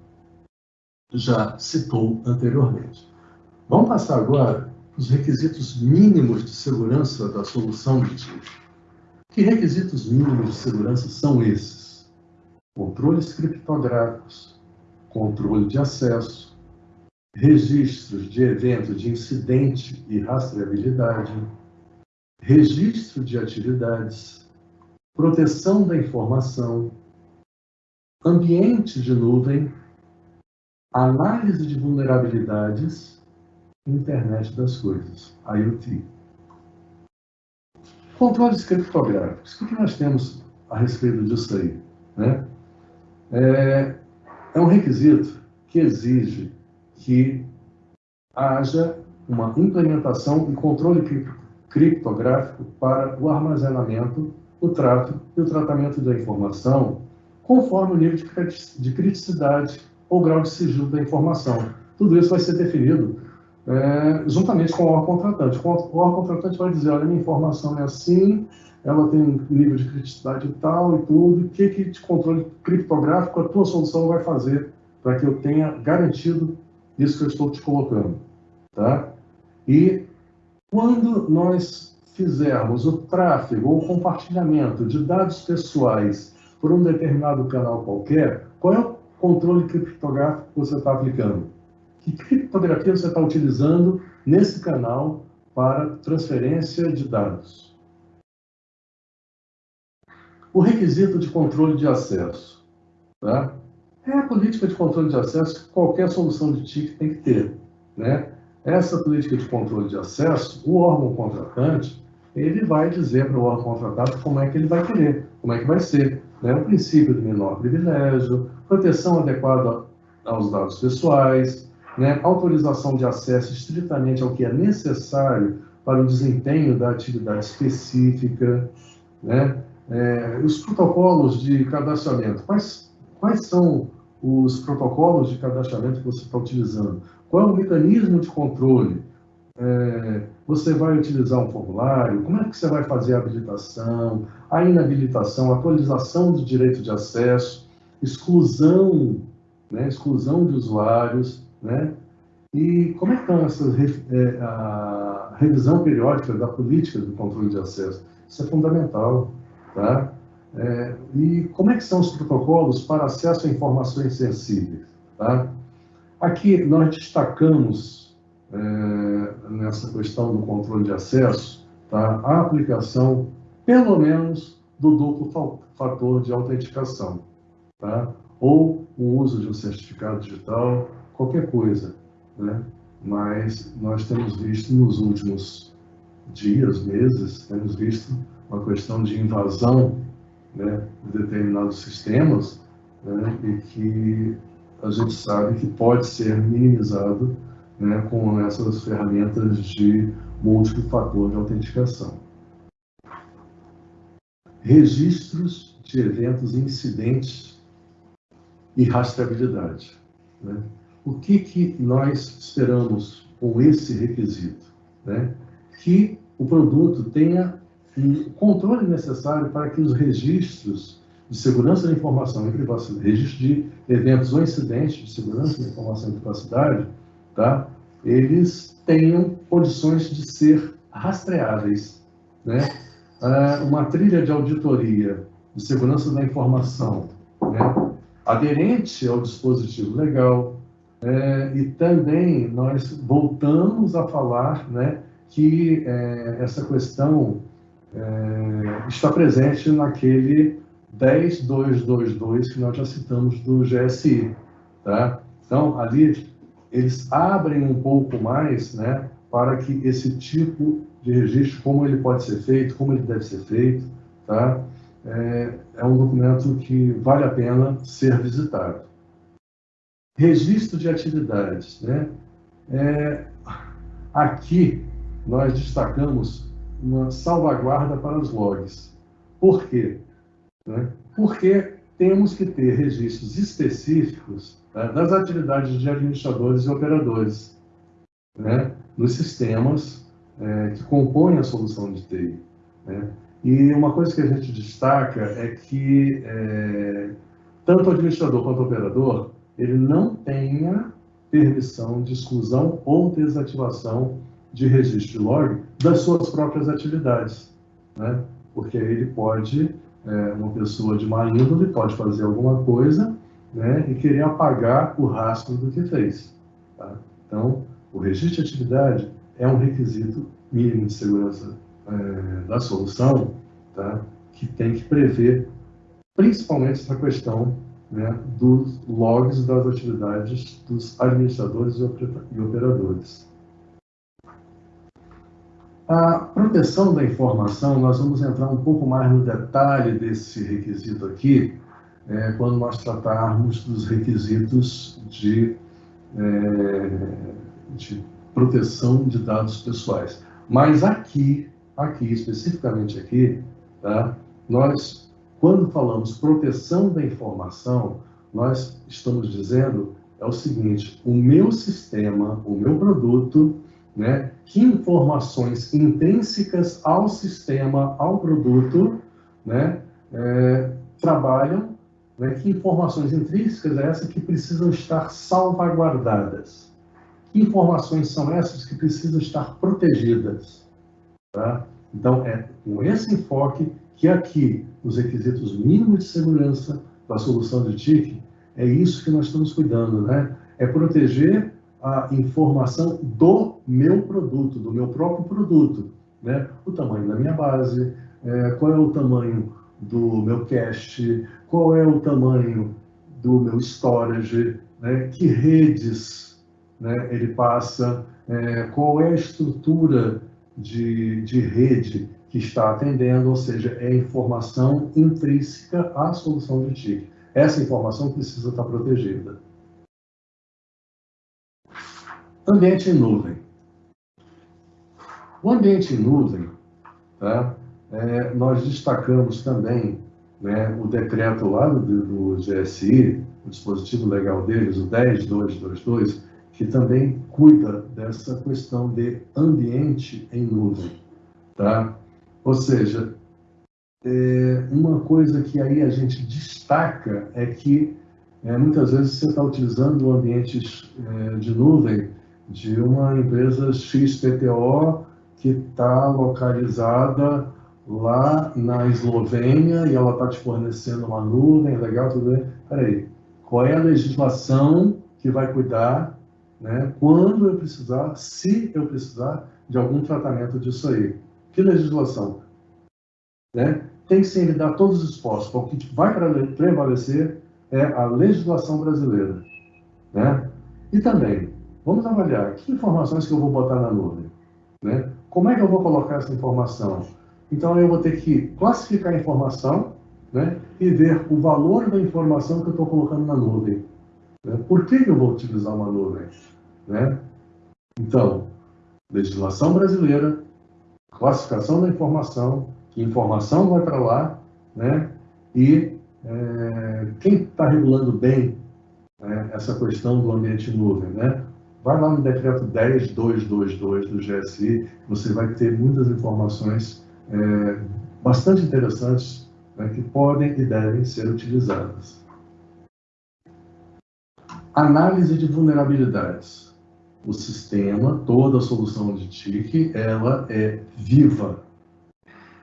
já citou anteriormente. Vamos passar agora os requisitos mínimos de segurança da solução de TIF. Que requisitos mínimos de segurança são esses? Controles criptográficos, controle de acesso, registros de evento de incidente e rastreabilidade, registro de atividades, proteção da informação, ambiente de nuvem, análise de vulnerabilidades, internet das coisas, IoT. Controles criptográficos. O que nós temos a respeito disso aí? Né? É, é um requisito que exige que haja uma implementação e controle criptográfico para o armazenamento, o trato e o tratamento da informação, conforme o nível de criticidade ou grau de sigilo da informação. Tudo isso vai ser definido é, juntamente com o órgão contratante. O órgão contratante vai dizer, olha, minha informação é assim, ela tem um nível de criticidade tal e tudo, o que, que de controle criptográfico a tua solução vai fazer para que eu tenha garantido isso que eu estou te colocando, tá? E quando nós fizermos o tráfego ou compartilhamento de dados pessoais por um determinado canal qualquer, qual é o controle criptográfico que você está aplicando? Que criptografia você está utilizando nesse canal para transferência de dados? O requisito de controle de acesso. Tá? É a política de controle de acesso que qualquer solução de TIC tem que ter. Né? Essa política de controle de acesso, o órgão contratante, ele vai dizer para o órgão contratado como é que ele vai querer, como é que vai ser. Né? O princípio do menor privilégio, proteção adequada aos dados pessoais, né? autorização de acesso estritamente ao que é necessário para o desempenho da atividade específica, né? É, os protocolos de cadastramento. Quais, quais são os protocolos de cadastramento que você está utilizando? Qual é o mecanismo de controle? É, você vai utilizar um formulário? Como é que você vai fazer a habilitação, a inabilitação, a atualização do direito de acesso, exclusão, né, exclusão de usuários, né? E como é que estão essas é, a revisão periódica da política do controle de acesso? Isso é fundamental, tá? É, e como é que são os protocolos para acesso a informações sensíveis, tá? Aqui nós destacamos é, nessa questão do controle de acesso tá, a aplicação, pelo menos, do duplo fator de autenticação, tá? ou o uso de um certificado digital, qualquer coisa. Né? Mas nós temos visto nos últimos dias, meses, temos visto uma questão de invasão né, de determinados sistemas né, e que a gente sabe que pode ser minimizado né, com essas ferramentas de múltiplo fator de autenticação. Registros de eventos incidentes e rastreabilidade. Né? O que, que nós esperamos com esse requisito? Né? Que o produto tenha o controle necessário para que os registros de segurança da informação e privacidade, registro de eventos ou incidentes de segurança da informação e privacidade, tá? eles tenham condições de ser rastreáveis. Né? Ah, uma trilha de auditoria de segurança da informação né? aderente ao dispositivo legal, é, e também nós voltamos a falar né, que é, essa questão é, está presente naquele 10222 que nós já citamos do GSI. Tá? Então, ali eles abrem um pouco mais né, para que esse tipo de registro, como ele pode ser feito, como ele deve ser feito, tá? é, é um documento que vale a pena ser visitado. Registro de atividades. Né? É, aqui nós destacamos uma salvaguarda para os logs. Por quê? Né? Porque temos que ter registros específicos né, das atividades de administradores e operadores né, nos sistemas é, que compõem a solução de TI. Né? E uma coisa que a gente destaca é que é, tanto o administrador quanto o operador ele não tenha permissão de exclusão ou desativação de registro de log das suas próprias atividades, né? porque ele pode é, uma pessoa de má índole pode fazer alguma coisa né, e querer apagar o rastro do que fez. Tá? Então, o registro de atividade é um requisito mínimo de segurança é, da solução tá? que tem que prever principalmente essa questão né, dos logs das atividades dos administradores e operadores. A proteção da informação, nós vamos entrar um pouco mais no detalhe desse requisito aqui, é, quando nós tratarmos dos requisitos de, é, de proteção de dados pessoais. Mas aqui, aqui, especificamente aqui, tá, nós, quando falamos proteção da informação, nós estamos dizendo é o seguinte, o meu sistema, o meu produto, né, que informações intrínsecas ao sistema, ao produto, né, é, trabalham, né, que informações intrínsecas é essa que precisam estar salvaguardadas. Que informações são essas que precisam estar protegidas? Tá? Então, é com esse enfoque que aqui, os requisitos mínimos de segurança da solução de TIC, é isso que nós estamos cuidando, né? É proteger a informação do meu produto, do meu próprio produto. Né? O tamanho da minha base, é, qual é o tamanho do meu cache, qual é o tamanho do meu storage, né? que redes né, ele passa, é, qual é a estrutura de, de rede que está atendendo, ou seja, é informação intrínseca à solução de TIC. Essa informação precisa estar protegida. Ambiente em nuvem. O ambiente em nuvem, tá? É, nós destacamos também né, o decreto lá do, do GSI, o dispositivo legal deles, o 10222, que também cuida dessa questão de ambiente em nuvem. Tá? Ou seja, é, uma coisa que aí a gente destaca é que é, muitas vezes você está utilizando o ambiente é, de nuvem de uma empresa XPTO que está localizada lá na Eslovênia e ela está te fornecendo uma nuvem, legal, tudo bem. Peraí, qual é a legislação que vai cuidar, né, quando eu precisar, se eu precisar de algum tratamento disso aí? Que legislação? Né? Tem que se dar todos os esforços, porque o que vai prevalecer é a legislação brasileira. Né? E também, vamos avaliar que informações que eu vou botar na nuvem. Né? Como é que eu vou colocar essa informação? Então, eu vou ter que classificar a informação né, e ver o valor da informação que eu estou colocando na nuvem. Né? Por que, eu vou utilizar uma nuvem? Né? Então, legislação brasileira, classificação da informação, que informação vai para lá, né? e é, quem está regulando bem né, essa questão do ambiente nuvem, né? Vai lá no decreto 10222 do GSI, você vai ter muitas informações é, bastante interessantes né, que podem e devem ser utilizadas. Análise de vulnerabilidades. O sistema, toda a solução de TIC, ela é viva.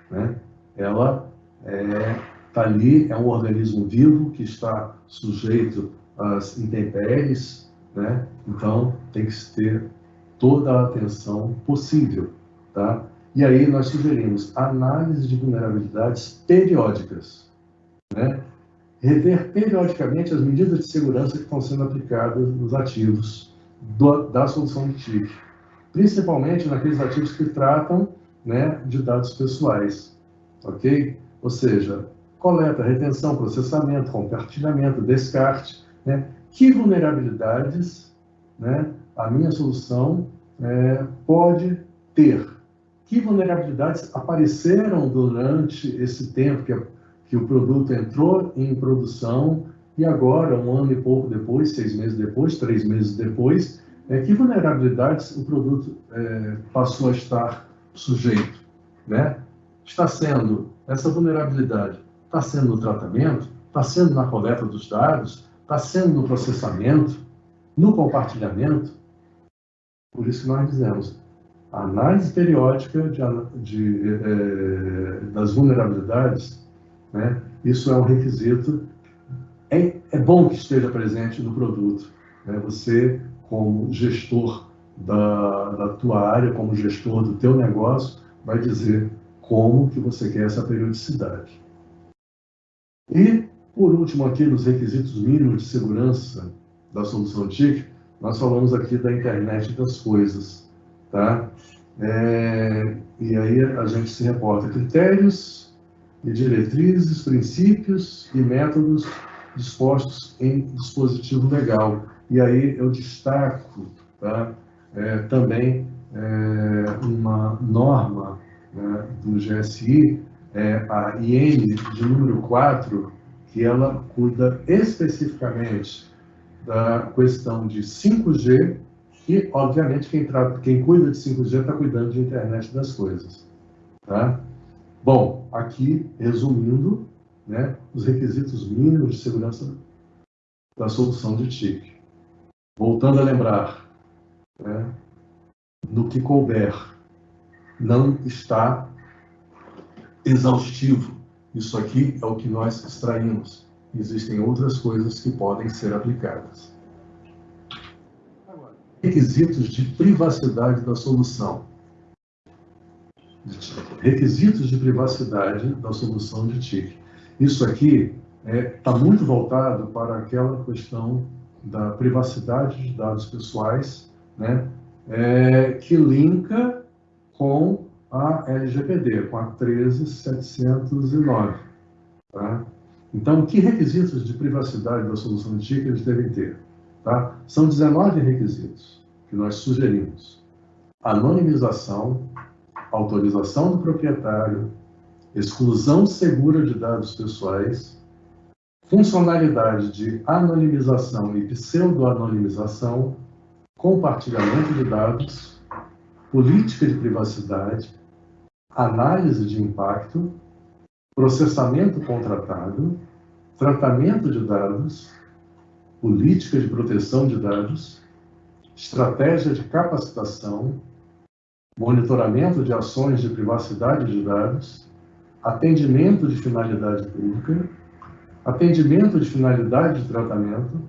Né? Ela está é, tá ali, é um organismo vivo que está sujeito às intempéries, né? então tem que ter toda a atenção possível. Tá? E aí nós sugerimos análise de vulnerabilidades periódicas, né? rever periodicamente as medidas de segurança que estão sendo aplicadas nos ativos do, da solução de TIC, principalmente naqueles ativos que tratam né, de dados pessoais, ok? Ou seja, coleta, retenção, processamento, compartilhamento, descarte, né? Que vulnerabilidades né, a minha solução é, pode ter? Que vulnerabilidades apareceram durante esse tempo que, que o produto entrou em produção e agora, um ano e pouco depois, seis meses depois, três meses depois, é, que vulnerabilidades o produto é, passou a estar sujeito? Né? Está sendo, essa vulnerabilidade está sendo no tratamento, está sendo na coleta dos dados, está sendo no processamento, no compartilhamento. Por isso nós dizemos, a análise periódica de, de, é, das vulnerabilidades, né, isso é um requisito, é, é, bom que esteja presente no produto. Né? Você, como gestor da, da tua área, como gestor do teu negócio, vai dizer como que você quer essa periodicidade. E por último, aqui nos requisitos mínimos de segurança da solução TIC, nós falamos aqui da internet das coisas, tá? É, e aí a gente se reporta critérios e diretrizes, princípios e métodos dispostos em dispositivo legal. E aí eu destaco tá, é, também é, uma norma né, do GSI, é, a IN de número 4, que ela cuida especificamente da questão de 5G e, obviamente, quem, quem cuida de 5G está cuidando de internet das coisas. Tá? Bom, aqui, resumindo, né, os requisitos mínimos de segurança da solução de TIC. Voltando a lembrar, né, no que couber, não está exaustivo isso aqui é o que nós extraímos. Existem outras coisas que podem ser aplicadas. Requisitos de privacidade da solução. Requisitos de privacidade da solução de TIC. Isso aqui está é, tá muito voltado para aquela questão da privacidade de dados pessoais, né, é, que linka com a LGPD, com a 13709. Tá? Então, que requisitos de privacidade da solução de TIC eles devem ter? Tá? São 19 requisitos que nós sugerimos. Anonimização, autorização do proprietário, exclusão segura de dados pessoais, funcionalidade de anonimização e pseudo-anonimização, compartilhamento de dados, política de privacidade, análise de impacto, processamento contratado, tratamento de dados, política de proteção de dados, estratégia de capacitação, monitoramento de ações de privacidade de dados, atendimento de finalidade pública, atendimento de finalidade de tratamento,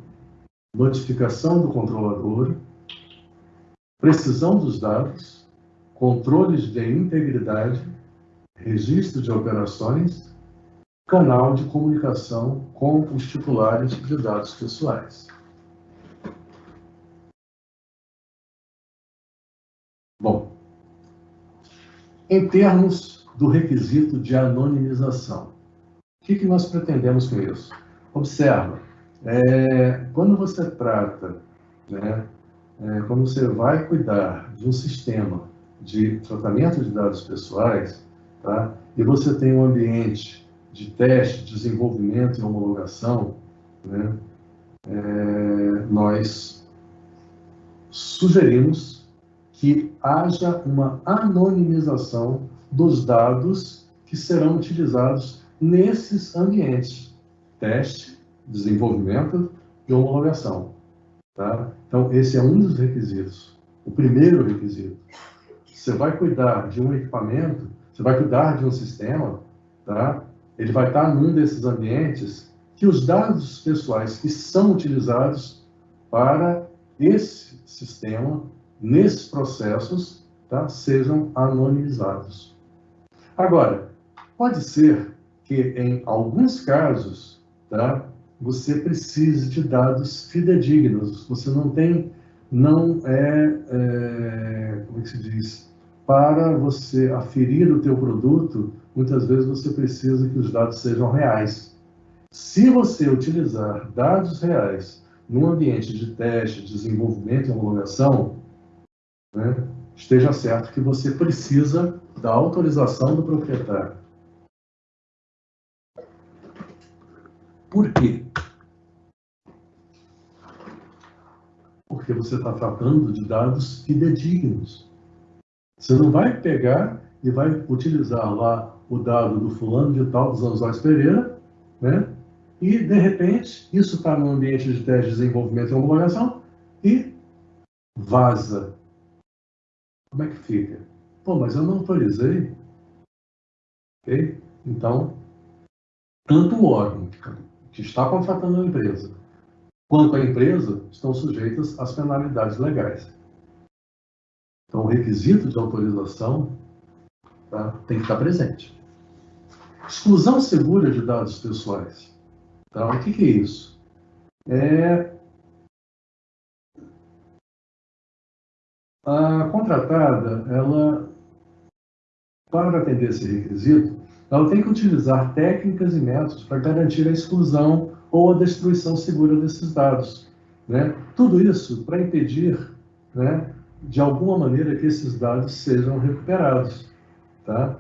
notificação do controlador, precisão dos dados, controles de integridade, registro de operações, canal de comunicação com os titulares de dados pessoais. Bom, em termos do requisito de anonimização, o que, que nós pretendemos com isso? Observa, é, quando você trata, né, é, quando você vai cuidar de um sistema de tratamento de dados pessoais, tá, e você tem um ambiente de teste, desenvolvimento e homologação, né, é, nós sugerimos que haja uma anonimização dos dados que serão utilizados nesses ambientes, teste, desenvolvimento e homologação. Tá? Então, esse é um dos requisitos. O primeiro requisito. Você vai cuidar de um equipamento, você vai cuidar de um sistema, tá? ele vai estar num desses ambientes que os dados pessoais que são utilizados para esse sistema, nesses processos, tá? sejam anonimizados. Agora, pode ser que em alguns casos, tá? você precise de dados fidedignos. Você não tem, não é, é como é que se diz, para você aferir o teu produto, muitas vezes você precisa que os dados sejam reais. Se você utilizar dados reais num ambiente de teste, desenvolvimento e homologação, né, esteja certo que você precisa da autorização do proprietário. Por quê? Porque você está tratando de dados fidedignos. Você não vai pegar e vai utilizar lá o dado do fulano de tal, dos Anzóis Pereira, né? e, de repente, isso está no ambiente de teste de desenvolvimento e homologação e vaza. Como é que fica? Pô, mas eu não autorizei. Ok? Então, tanto o órgão que está contratando a empresa quanto a empresa estão sujeitas às penalidades legais. Então, o requisito de autorização tá, tem que estar presente. Exclusão segura de dados pessoais. Tá? O que, que é isso? É a contratada, ela, para atender esse requisito, ela tem que utilizar técnicas e métodos para garantir a exclusão ou a destruição segura desses dados. Né? Tudo isso para impedir, né, de alguma maneira, que esses dados sejam recuperados. Tá?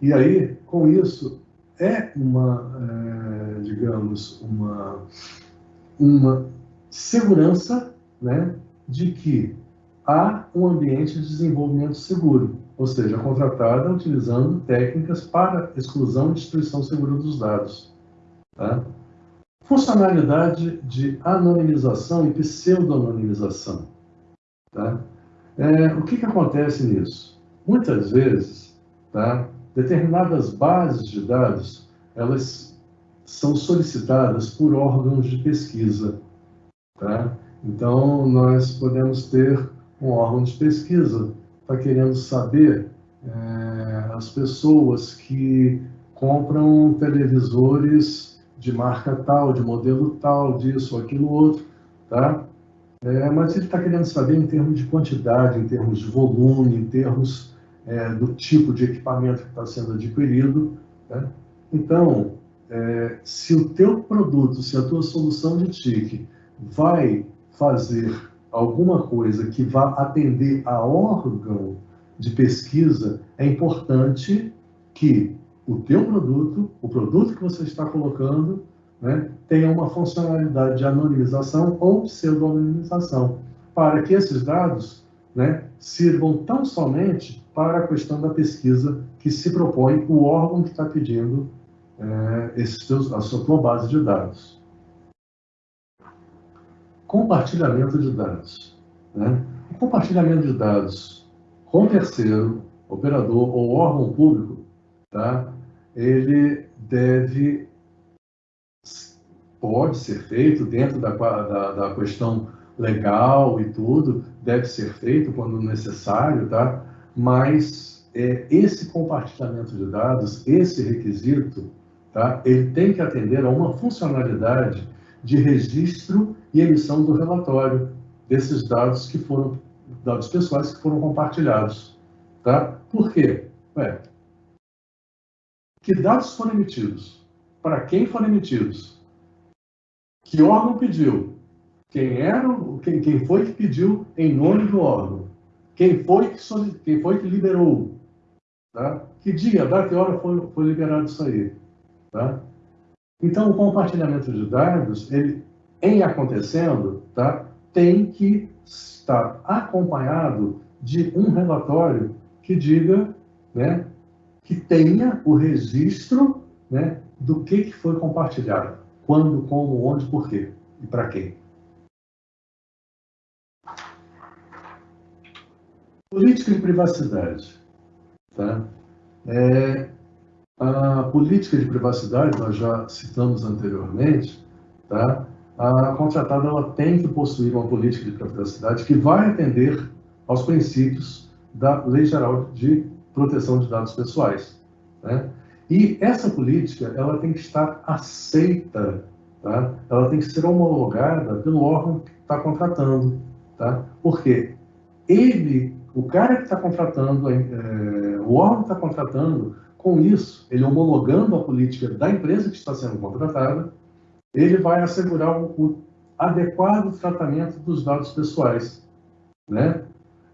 E aí, com isso, é uma, é, digamos, uma, uma segurança né, de que há um ambiente de desenvolvimento seguro, ou seja, contratada utilizando técnicas para exclusão e destruição segura dos dados. Tá? Funcionalidade de anonimização e pseudo-anonimização. Tá? É, o que, que acontece nisso? Muitas vezes, tá, determinadas bases de dados, elas são solicitadas por órgãos de pesquisa. Tá? Então, nós podemos ter um órgão de pesquisa, está querendo saber é, as pessoas que compram televisores de marca tal, de modelo tal, disso, aquilo, outro, tá? É, mas ele está querendo saber em termos de quantidade, em termos de volume, em termos é, do tipo de equipamento que está sendo adquirido. Né? Então, é, se o teu produto, se a tua solução de TIC vai fazer alguma coisa que vá atender a órgão de pesquisa, é importante que o teu produto, o produto que você está colocando, né, tenha uma funcionalidade de anonimização ou pseudo-anonimização, para que esses dados né, sirvam tão somente para a questão da pesquisa que se propõe o órgão que está pedindo é, esses teus, a sua base de dados. Compartilhamento de dados. Né? O compartilhamento de dados com terceiro, operador ou órgão público, tá? ele deve, pode ser feito dentro da, da, da questão legal e tudo, deve ser feito quando necessário, tá? mas é, esse compartilhamento de dados, esse requisito, tá? ele tem que atender a uma funcionalidade de registro e emissão do relatório desses dados que foram dados pessoais que foram compartilhados. Tá? Por quê? Ué, que dados foram emitidos? Para quem foram emitidos? Que órgão pediu? Quem era, quem, quem foi que pediu em nome do órgão? Quem foi que, quem foi que liberou? Tá? Que dia, data e hora foi, foi liberado isso aí? Tá? Então, o compartilhamento de dados, ele, em acontecendo, tá, tem que estar acompanhado de um relatório que diga, né, que tenha o registro né, do que, que foi compartilhado, quando, como, onde, por quê e para quem. Política de privacidade. Tá? É, a política de privacidade, nós já citamos anteriormente, tá? a contratada ela tem que possuir uma política de privacidade que vai atender aos princípios da Lei Geral de Proteção de Dados Pessoais. Né? E essa política ela tem que estar aceita, tá? ela tem que ser homologada pelo órgão que está contratando. Tá? Porque ele, o cara que está contratando, é, o órgão que está contratando, com isso, ele homologando a política da empresa que está sendo contratada, ele vai assegurar o, o adequado tratamento dos dados pessoais, né?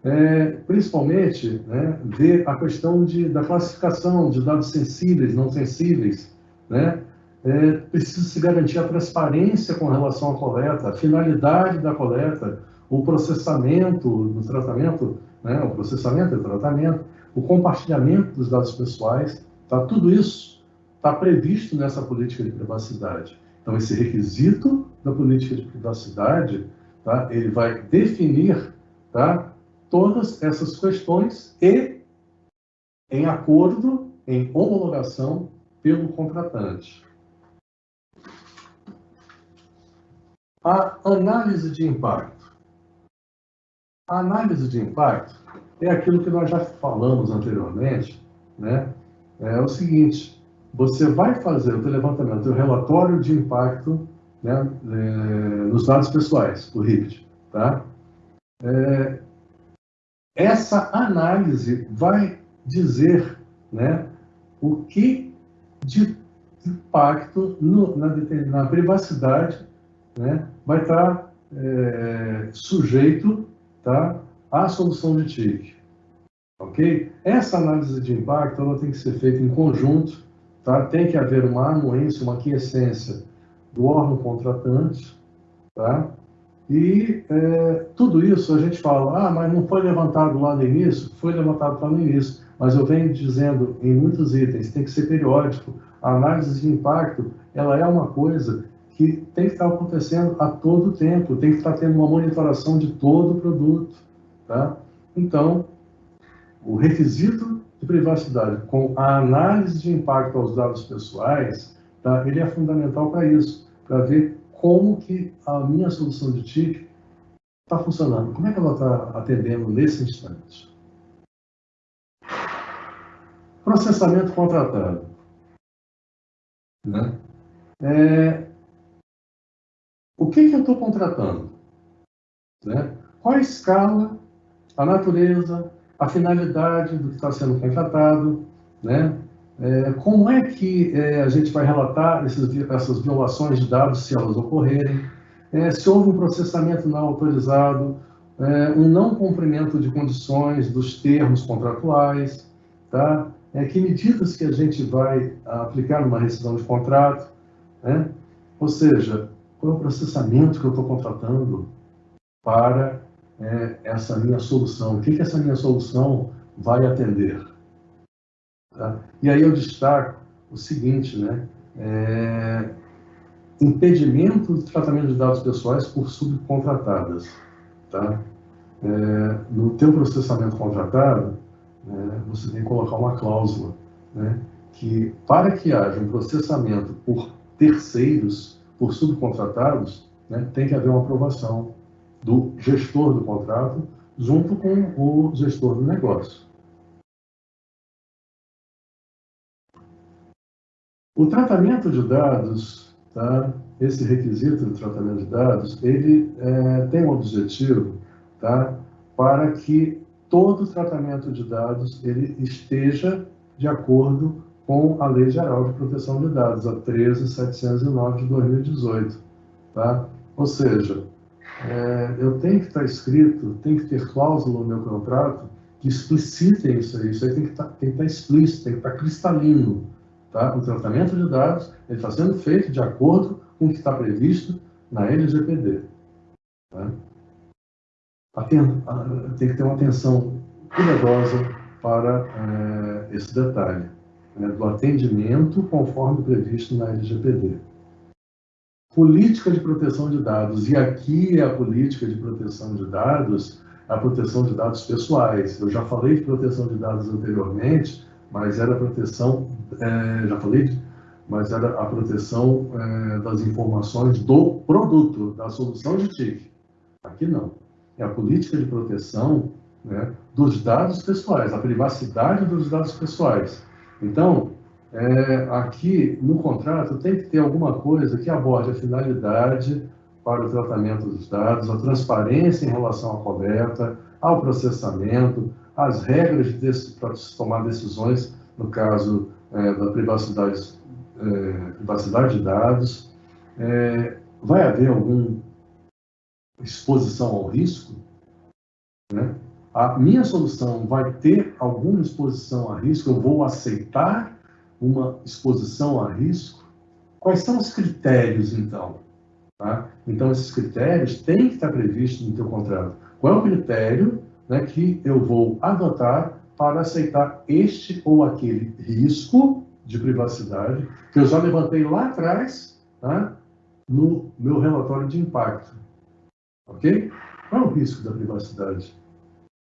É, principalmente, né, a questão de, da classificação de dados sensíveis, não sensíveis, né? É, precisa se garantir a transparência com relação à coleta, a finalidade da coleta, o processamento do tratamento, né, o processamento e tratamento, o compartilhamento dos dados pessoais, tá? tudo isso está previsto nessa política de privacidade. Então, esse requisito da política de privacidade, tá, ele vai definir tá, todas essas questões e em acordo, em homologação pelo contratante. A análise de impacto. A análise de impacto é aquilo que nós já falamos anteriormente, né? É o seguinte, você vai fazer o levantamento do relatório de impacto né, é, nos dados pessoais, o RIPT. Tá? É, essa análise vai dizer né, o que de impacto no, na, na, privacidade né, vai estar é, sujeito tá, à solução de TIC. Ok? Essa análise de impacto ela tem que ser feita em conjunto Tá? Tem que haver uma anuência, uma quiescência do órgão contratante, tá? E é, tudo isso a gente fala, ah, mas não foi levantado lá no início? Foi levantado lá no início, mas eu venho dizendo em muitos itens, tem que ser periódico. A análise de impacto, ela é uma coisa que tem que estar acontecendo a todo tempo, tem que estar tendo uma monitoração de todo o produto, tá? Então, o requisito de privacidade com a análise de impacto aos dados pessoais, tá? ele é fundamental para isso, para ver como que a minha solução de TIC está funcionando? Como é que ela está atendendo nesse instante? Processamento contratado. Né? É, o que, que eu estou contratando? Né? Qual a escala, a natureza, a finalidade do que está sendo contratado, né? É, como é que é, a gente vai relatar esses, essas violações de dados, se elas ocorrerem, é, se houve um processamento não autorizado, é, um não cumprimento de condições dos termos contratuais, tá? É, que medidas que a gente vai aplicar numa rescisão de contrato, né? ou seja, qual é o processamento que eu estou contratando para é, essa minha solução, o que, que essa minha solução vai atender. Tá? E aí eu destaco o seguinte, né? É, impedimento do tratamento de dados pessoais por subcontratadas. Tá? É, no teu processamento contratado, né, você tem que colocar uma cláusula né, que, para que haja um processamento por terceiros, por subcontratados, né, tem que haver uma aprovação do gestor do contrato junto com o gestor do negócio. O tratamento de dados, tá? esse requisito de tratamento de dados, ele é, tem um objetivo tá? para que todo tratamento de dados ele esteja de acordo com a Lei Geral de Proteção de Dados, a 13709 de 2018. Tá? Ou seja, é, eu tenho que estar escrito, tem que ter cláusula no meu contrato que explicitem isso aí. Isso aí tem que estar, tem que estar explícito, tem que estar cristalino. Tá? O tratamento de dados está sendo feito de acordo com o que está previsto na LGPD. Tá? Tem que ter uma atenção cuidadosa para é, esse detalhe, né, do atendimento conforme previsto na LGPD. Política de proteção de dados, e aqui é a política de proteção de dados, a proteção de dados pessoais. Eu já falei de proteção de dados anteriormente, mas era proteção, é, já falei, mas era a proteção é, das informações do produto, da solução de TIC. Aqui não. É a política de proteção né, dos dados pessoais, a privacidade dos dados pessoais. Então, é, aqui no contrato tem que ter alguma coisa que aborde a finalidade para o tratamento dos dados, a transparência em relação à coleta, ao processamento, as regras para tomar decisões no caso é, da privacidade, é, privacidade de dados. É, vai haver alguma exposição ao risco? Né? A minha solução vai ter alguma exposição a risco? Eu vou aceitar uma exposição a risco? Quais são os critérios, então? Tá? Então, esses critérios têm que estar previstos no teu contrato. Qual é o critério né, que eu vou adotar para aceitar este ou aquele risco de privacidade que eu já levantei lá atrás tá, no meu relatório de impacto. Ok? Qual é o risco da privacidade?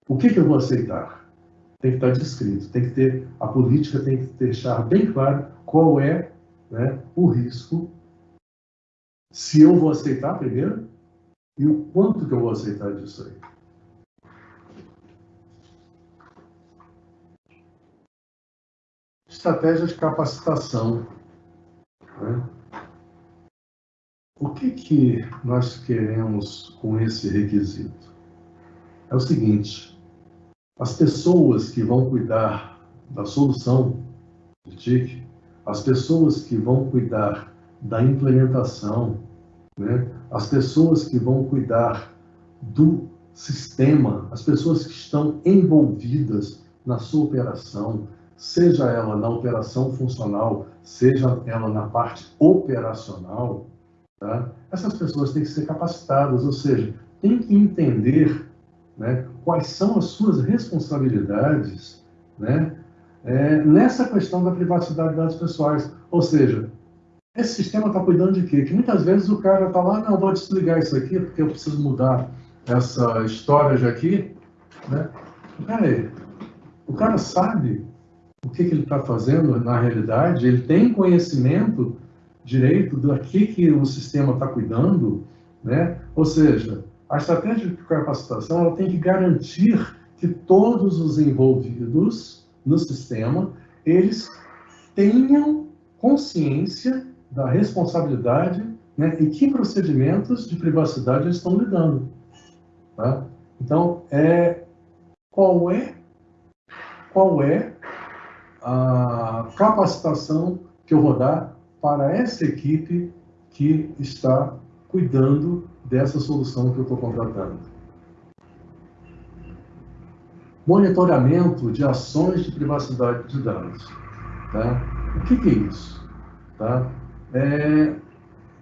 O que, que eu vou aceitar? Tem que estar descrito, tem que ter, a política tem que deixar bem claro qual é né, o risco, se eu vou aceitar primeiro e o quanto que eu vou aceitar disso aí. Estratégia de capacitação. Né? O que, que nós queremos com esse requisito? É o seguinte: as pessoas que vão cuidar da solução de TIC, as pessoas que vão cuidar da implementação, né? as pessoas que vão cuidar do sistema, as pessoas que estão envolvidas na sua operação, seja ela na operação funcional, seja ela na parte operacional, tá? essas pessoas têm que ser capacitadas, ou seja, têm que entender né, quais são as suas responsabilidades né, é, nessa questão da privacidade de dados pessoais. Ou seja, esse sistema está cuidando de quê? Que muitas vezes o cara está lá, não, vou desligar isso aqui porque eu preciso mudar essa história de aqui. Né? Peraí, o cara sabe o que, que ele está fazendo na realidade, ele tem conhecimento direito do que, que o sistema está cuidando, né? ou seja, a estratégia de capacitação ela tem que garantir que todos os envolvidos no sistema, eles tenham consciência da responsabilidade né, e que procedimentos de privacidade eles estão lidando. Tá? Então, é, qual é qual é a capacitação que eu vou dar para essa equipe que está cuidando dessa solução que eu estou contratando. Monitoramento de ações de privacidade de dados. Tá? O que, que é isso? Tá? É,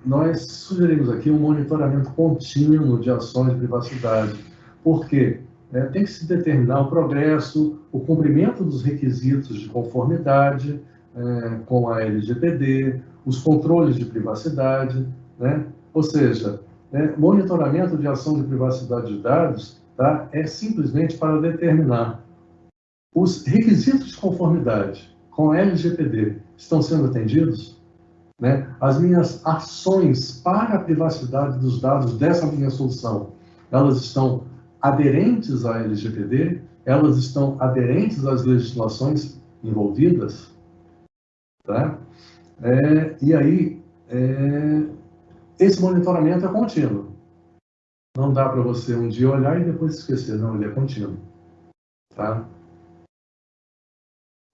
nós sugerimos aqui um monitoramento contínuo de ações de privacidade. Por quê? É, tem que se determinar o progresso, o cumprimento dos requisitos de conformidade é, com a LGPD, os controles de privacidade, né? ou seja, é, monitoramento de ação de privacidade de dados tá? é simplesmente para determinar os requisitos de conformidade com a LGPD estão sendo atendidos? Né? As minhas ações para a privacidade dos dados dessa minha solução, elas estão aderentes à LGPD? Elas estão aderentes às legislações envolvidas? Tá? É, e aí, é, esse monitoramento é contínuo. Não dá para você um dia olhar e depois esquecer. Não, ele é contínuo. Tá?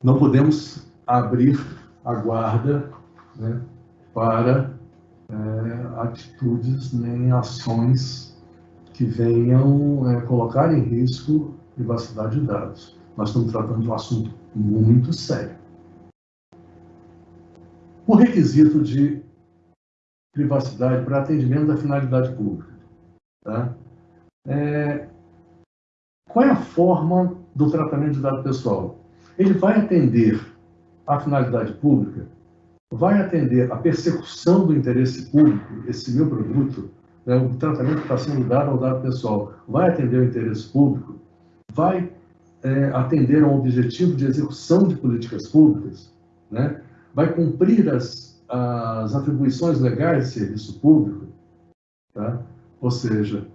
Não podemos abrir a guarda né, para é, atitudes nem ações que venham é, colocar em risco privacidade de dados. Nós estamos tratando de um assunto muito sério. O requisito de privacidade para atendimento da finalidade pública. Tá? É, qual é a forma do tratamento de dado pessoal? Ele vai atender a finalidade pública, vai atender a persecução do interesse público, esse meu produto, né, o tratamento que está sendo dado ao dado pessoal vai atender ao interesse público, vai é, atender a um objetivo de execução de políticas públicas, né, vai cumprir as, as atribuições legais de serviço público, tá? ou seja,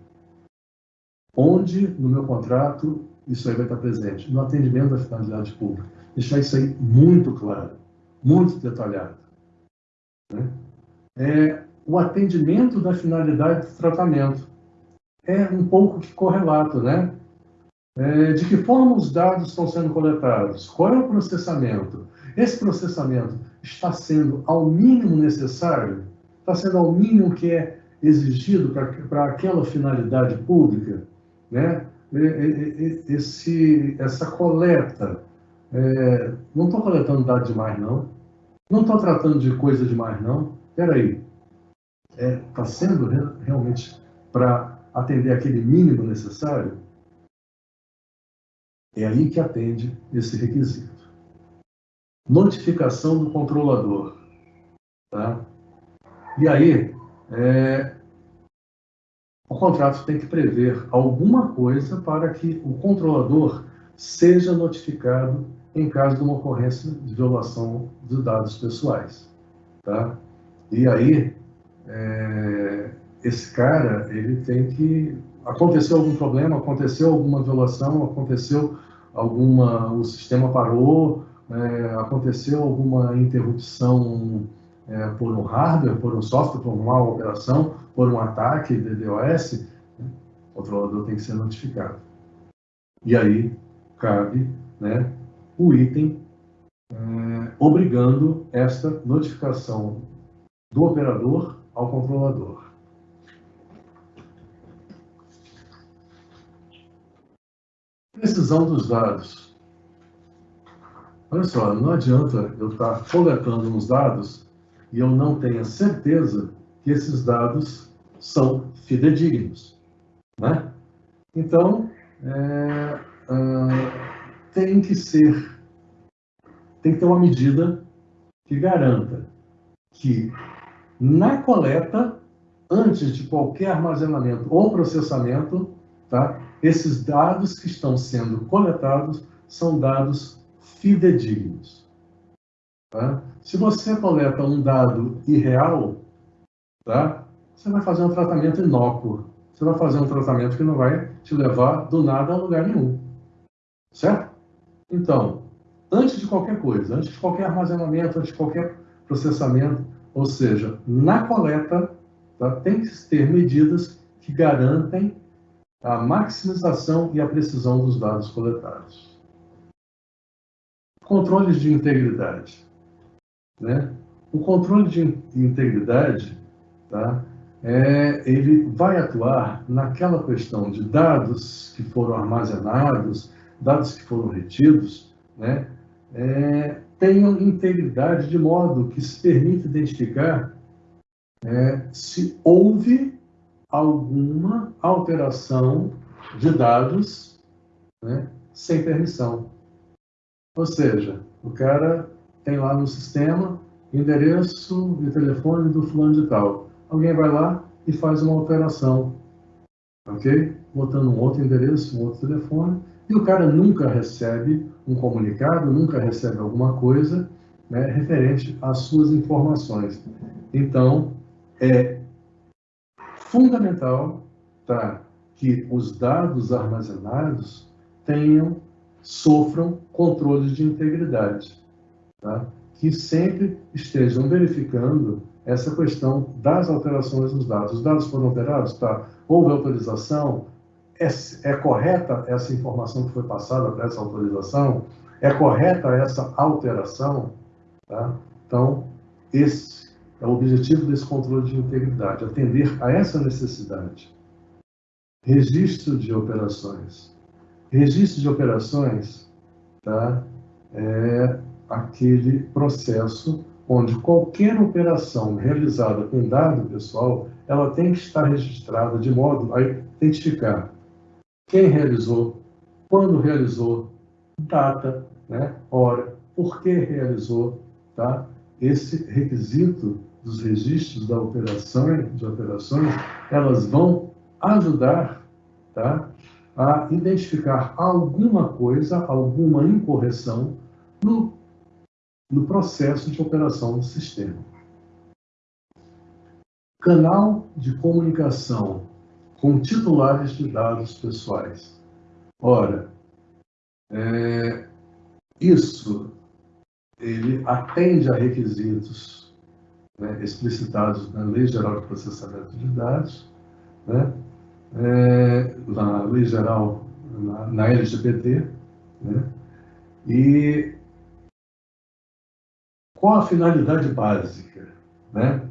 onde no meu contrato isso aí vai estar presente? No atendimento da finalidade pública. Deixar isso aí muito claro, muito detalhado. Né? É, o atendimento da finalidade do tratamento. É um pouco que correlato, né? É, de que forma os dados estão sendo coletados? Qual é o processamento? Esse processamento está sendo ao mínimo necessário? Está sendo ao mínimo que é exigido para aquela finalidade pública? Né? Esse, essa coleta, é, não estou coletando dados demais, não. Não estou tratando de coisa demais, não. Espera aí, está é, tá sendo realmente para atender aquele mínimo necessário, é aí que atende esse requisito. Notificação do controlador. Tá? E aí, é, o contrato tem que prever alguma coisa para que o controlador seja notificado em caso de uma ocorrência de violação de dados pessoais. Tá? E aí, é, esse cara, ele tem que... Aconteceu algum problema, aconteceu alguma violação, aconteceu alguma... o sistema parou, é, aconteceu alguma interrupção é, por um hardware, por um software, por uma operação, por um ataque de DOS, né, o controlador tem que ser notificado. E aí cabe né, o item é, obrigando esta notificação do operador ao controlador. Precisão dos dados. Olha só, não adianta eu estar coletando uns dados e eu não tenha certeza que esses dados são fidedignos. Né? Então, é, é, tem que ser, tem que ter uma medida que garanta que na coleta, antes de qualquer armazenamento ou processamento, tá? esses dados que estão sendo coletados são dados fidedignos. Tá? Se você coleta um dado irreal, tá? você vai fazer um tratamento inócuo. você vai fazer um tratamento que não vai te levar do nada a lugar nenhum. Certo? Então, antes de qualquer coisa, antes de qualquer armazenamento, antes de qualquer processamento, ou seja, na coleta, tá, tem que ter medidas que garantem a maximização e a precisão dos dados coletados. Controles de integridade. Né? O controle de integridade, tá, é, ele vai atuar naquela questão de dados que foram armazenados, dados que foram retidos, né, é, tenham integridade de modo que se permite identificar é, se houve alguma alteração de dados né, sem permissão. Ou seja, o cara tem lá no sistema endereço de telefone do fulano de tal. Alguém vai lá e faz uma alteração, ok? Botando um outro endereço, um outro telefone, e o cara nunca recebe um comunicado, nunca recebe alguma coisa né, referente às suas informações. Então, é fundamental tá, que os dados armazenados tenham, sofram controles de integridade. Tá? que sempre estejam verificando essa questão das alterações dos dados. Os dados foram alterados? Tá. Houve autorização? É, é correta essa informação que foi passada para essa autorização? É correta essa alteração? Tá? Então, esse é o objetivo desse controle de integridade, atender a essa necessidade. Registro de operações. Registro de operações tá? é, aquele processo onde qualquer operação realizada com dado pessoal, ela tem que estar registrada de modo a identificar quem realizou, quando realizou, data, né, hora, por que realizou, tá? Esse requisito dos registros da operação, de operações, elas vão ajudar, tá? A identificar alguma coisa, alguma incorreção no no processo de operação do sistema. Canal de comunicação com titulares de dados pessoais. Ora, é, isso ele atende a requisitos né, explicitados na Lei Geral de Processamento de Dados, né, é, na Lei Geral, na, na LGPD, né, e qual a finalidade básica? Né?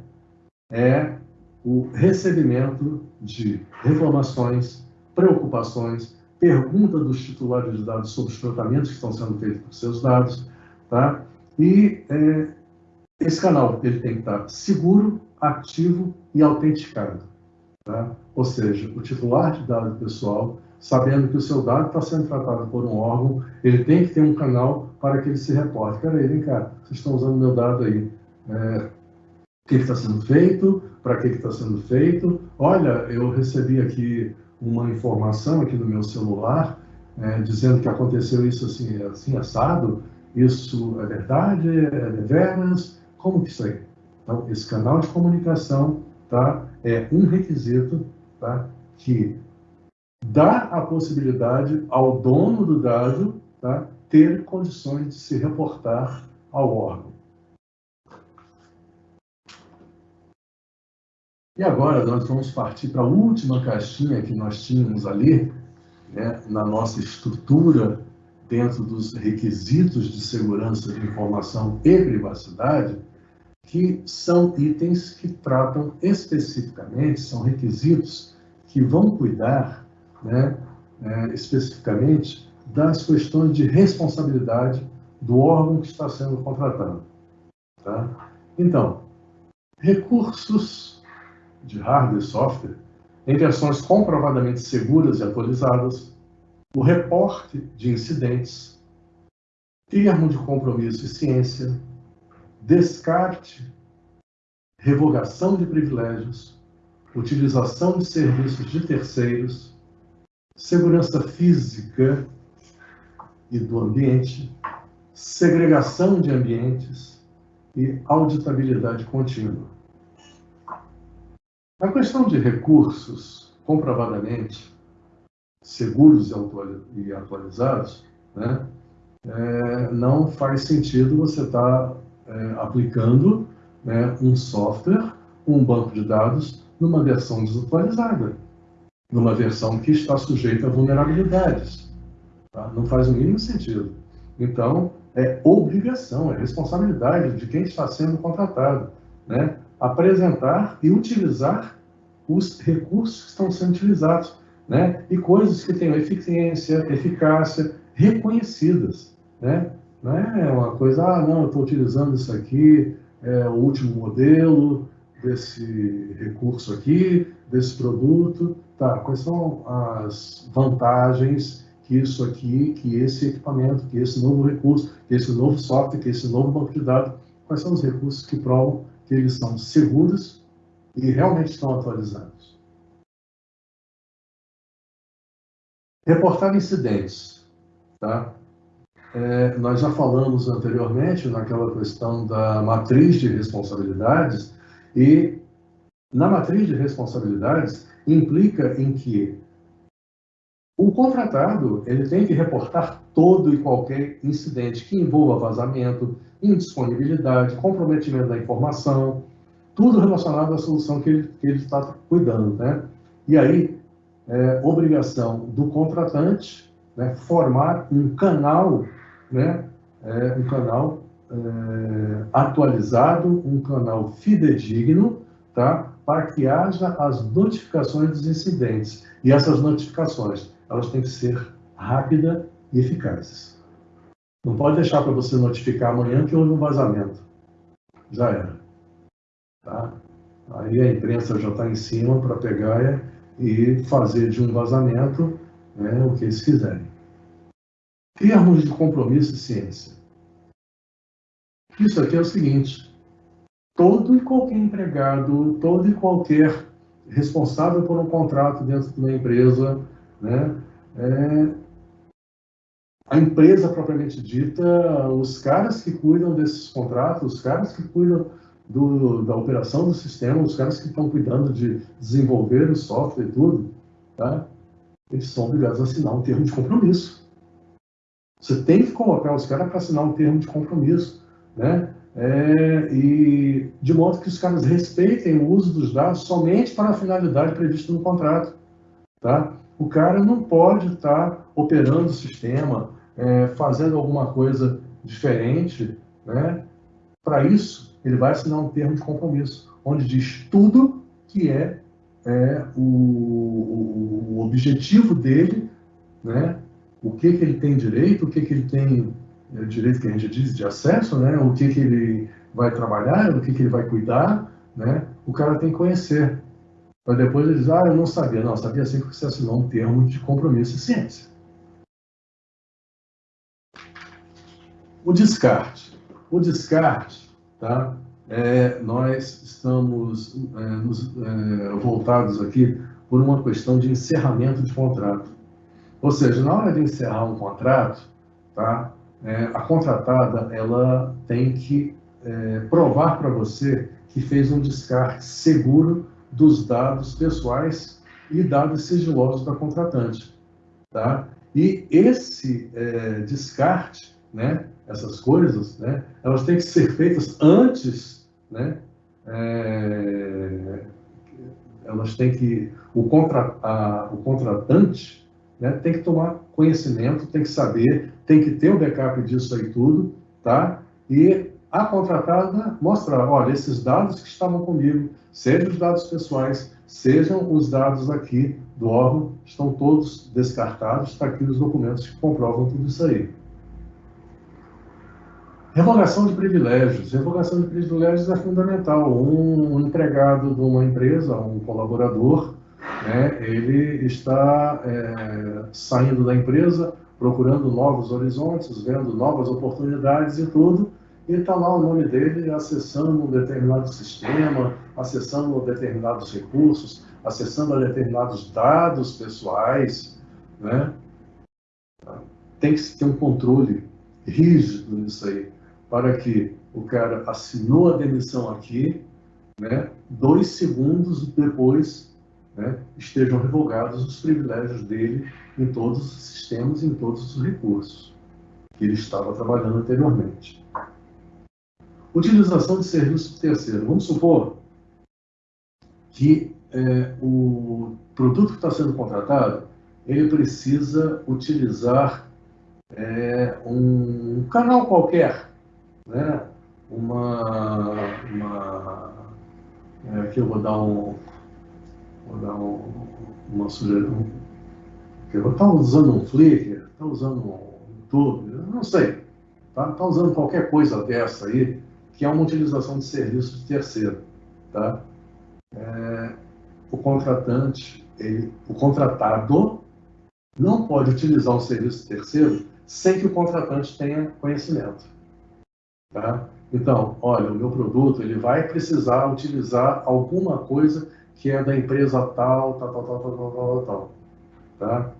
É o recebimento de reclamações, preocupações, pergunta dos titulares de dados sobre os tratamentos que estão sendo feitos com seus dados, tá? E é, esse canal ele tem que estar seguro, ativo e autenticado, tá? Ou seja, o titular de dado pessoal, sabendo que o seu dado está sendo tratado por um órgão, ele tem que ter um canal para que ele se reporte. Peraí, vem cá, vocês estão usando meu dado aí. É, o que está sendo feito? Para que está sendo feito? Olha, eu recebi aqui uma informação aqui no meu celular é, dizendo que aconteceu isso assim, assim, assado. Isso é verdade? É deveras? Como que isso aí? Então, esse canal de comunicação tá, é um requisito tá, que dá a possibilidade ao dono do dado tá, ter condições de se reportar ao órgão. E agora nós vamos partir para a última caixinha que nós tínhamos ali, né, na nossa estrutura, dentro dos requisitos de segurança de informação e privacidade, que são itens que tratam especificamente, são requisitos que vão cuidar né, é, especificamente das questões de responsabilidade do órgão que está sendo contratado. Tá? Então, recursos de hardware e software em versões comprovadamente seguras e atualizadas, o reporte de incidentes, termo de compromisso e ciência, descarte, revogação de privilégios, utilização de serviços de terceiros, segurança física e do ambiente, segregação de ambientes e auditabilidade contínua. A questão de recursos comprovadamente seguros e atualizados, né, é, não faz sentido você estar tá, é, aplicando né, um software, um banco de dados, numa versão desatualizada, numa versão que está sujeita a vulnerabilidades. Tá? Não faz o mínimo sentido. Então, é obrigação, é responsabilidade de quem está sendo contratado, né? Apresentar e utilizar os recursos que estão sendo utilizados, né? e coisas que tenham eficiência, eficácia, reconhecidas. Né? Não é uma coisa, ah, não, eu estou utilizando isso aqui, é o último modelo desse recurso aqui, desse produto. Tá, quais são as vantagens que isso aqui, que esse equipamento, que esse novo recurso, que esse novo software, que esse novo banco de dados, quais são os recursos que provam que eles são seguros e realmente estão atualizados. Reportar incidentes. Tá? É, nós já falamos anteriormente naquela questão da matriz de responsabilidades e na matriz de responsabilidades implica em que o contratado ele tem que reportar todo e qualquer incidente que envolva vazamento, indisponibilidade, comprometimento da informação, tudo relacionado à solução que ele, que ele está cuidando. Né? E aí, é obrigação do contratante né, formar um canal, né, é, um canal é, atualizado, um canal fidedigno, tá, para que haja as notificações dos incidentes. E essas notificações elas têm que ser rápidas e eficazes. Não pode deixar para você notificar amanhã que houve um vazamento. Já era. Tá? Aí a imprensa já está em cima para pegar e fazer de um vazamento né, o que eles quiserem. Termos de compromisso e ciência. Isso aqui é o seguinte: todo e qualquer empregado, todo e qualquer responsável por um contrato dentro de uma empresa, né, é, a empresa propriamente dita, os caras que cuidam desses contratos, os caras que cuidam do, da operação do sistema, os caras que estão cuidando de desenvolver o software e tudo, tá? eles são obrigados a assinar um termo de compromisso. Você tem que colocar os caras para assinar um termo de compromisso, né? É, e de modo que os caras respeitem o uso dos dados somente para a finalidade prevista no contrato, tá? O cara não pode estar operando o sistema, é, fazendo alguma coisa diferente. Né? Para isso, ele vai assinar um termo de compromisso, onde diz tudo que é, é o, o, objetivo dele, né? o que, que ele tem direito, o que, que ele tem é, direito que a gente diz de acesso, né? o que, que ele vai trabalhar, o que, que ele vai cuidar. Né? O cara tem que conhecer. Para depois ele dizer, ah, eu não sabia. Não, sabia sim porque você assinou um termo de compromisso e ciência. O descarte. O descarte, tá? É, nós estamos é, nos, é, voltados aqui por uma questão de encerramento de contrato. Ou seja, na hora de encerrar um contrato, tá? É, a contratada ela tem que é, provar para você que fez um descarte seguro dos dados pessoais e dados sigilosos da contratante. Tá? E esse é, descarte, né, essas coisas, né, elas têm que ser feitas antes, né, é, elas têm que, o, contra, a, o contratante né, tem que tomar conhecimento, tem que saber, tem que ter o um backup disso aí tudo, tá? E a contratada mostrar, olha, esses dados que estavam comigo, sejam os dados pessoais, sejam os dados aqui do órgão, estão todos descartados, está aqui os documentos que comprovam tudo isso aí. Revogação de privilégios. Revogação de privilégios é fundamental. Um, empregado de uma empresa, um colaborador, né, ele está é, saindo da empresa, procurando novos horizontes, vendo novas oportunidades e tudo, e está lá o nome dele acessando um determinado sistema, acessando determinados recursos, acessando determinados dados pessoais, né? Tem que ter um controle rígido nisso aí, para que o cara assinou a demissão aqui, né? Dois segundos depois né, estejam revogados os privilégios dele em todos os sistemas, em todos os recursos que ele estava trabalhando anteriormente. Utilização de serviço terceiro. Vamos supor que é, o produto que está sendo contratado ele precisa utilizar é, um canal qualquer, né? uma, uma é, aqui eu vou dar um vou dar um, uma sugestão eu vou estar usando um Flickr, está usando um YouTube, não sei, está tá usando qualquer coisa dessa aí que é uma utilização de serviço de terceiro, tá? É, o contratante, ele, o contratado não pode utilizar um serviço terceiro sem que o contratante tenha conhecimento. Tá? Então, olha, o meu produto ele vai precisar utilizar alguma coisa que é da empresa tal, tal, tal, tal, tal, tal, tal. Tá?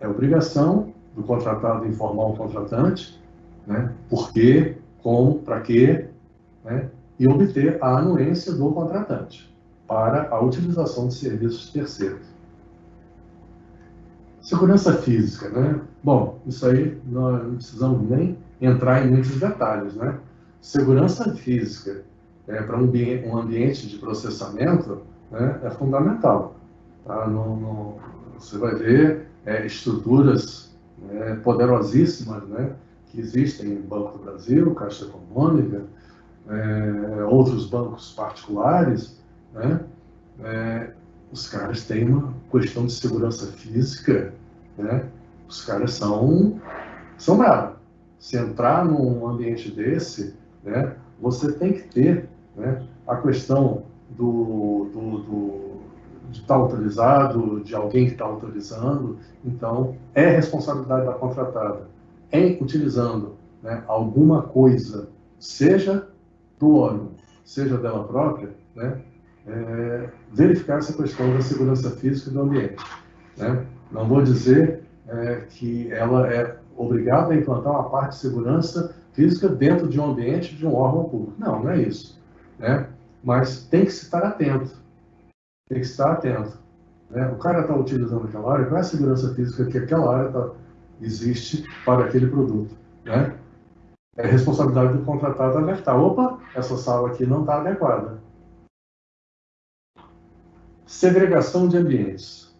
É obrigação do contratado informar o contratante, né? Por quê, como, para quê, né? E obter a anuência do contratante para a utilização de serviços terceiros. Segurança física, né? Bom, isso aí nós não precisamos nem entrar em muitos detalhes, né? Segurança física é, para um, um, ambiente de processamento né, é fundamental. Tá? No, no, você vai ver é, estruturas né, poderosíssimas né, que existem no Banco do Brasil, Caixa Econômica, é, outros bancos particulares, né, é, os caras têm uma questão de segurança física, né? Os caras são, são bravos. Se entrar num ambiente desse, né, você tem que ter né, a questão do, do, do de estar tá autorizado, de alguém que está autorizando. Então, é responsabilidade da contratada em utilizando né, alguma coisa, seja do órgão, seja dela própria, né, é, verificar essa questão da segurança física do ambiente. Né? Não vou dizer é, que ela é obrigada a implantar uma parte de segurança física dentro de um ambiente de um órgão público. Não, não é isso. Né? Mas tem que estar atento. Tem que estar atento. Né? O cara está utilizando aquela área, qual é a segurança física que aquela área tá, existe para aquele produto? Né? É responsabilidade do contratado alertar. Opa, essa sala aqui não está adequada. Segregação de ambientes.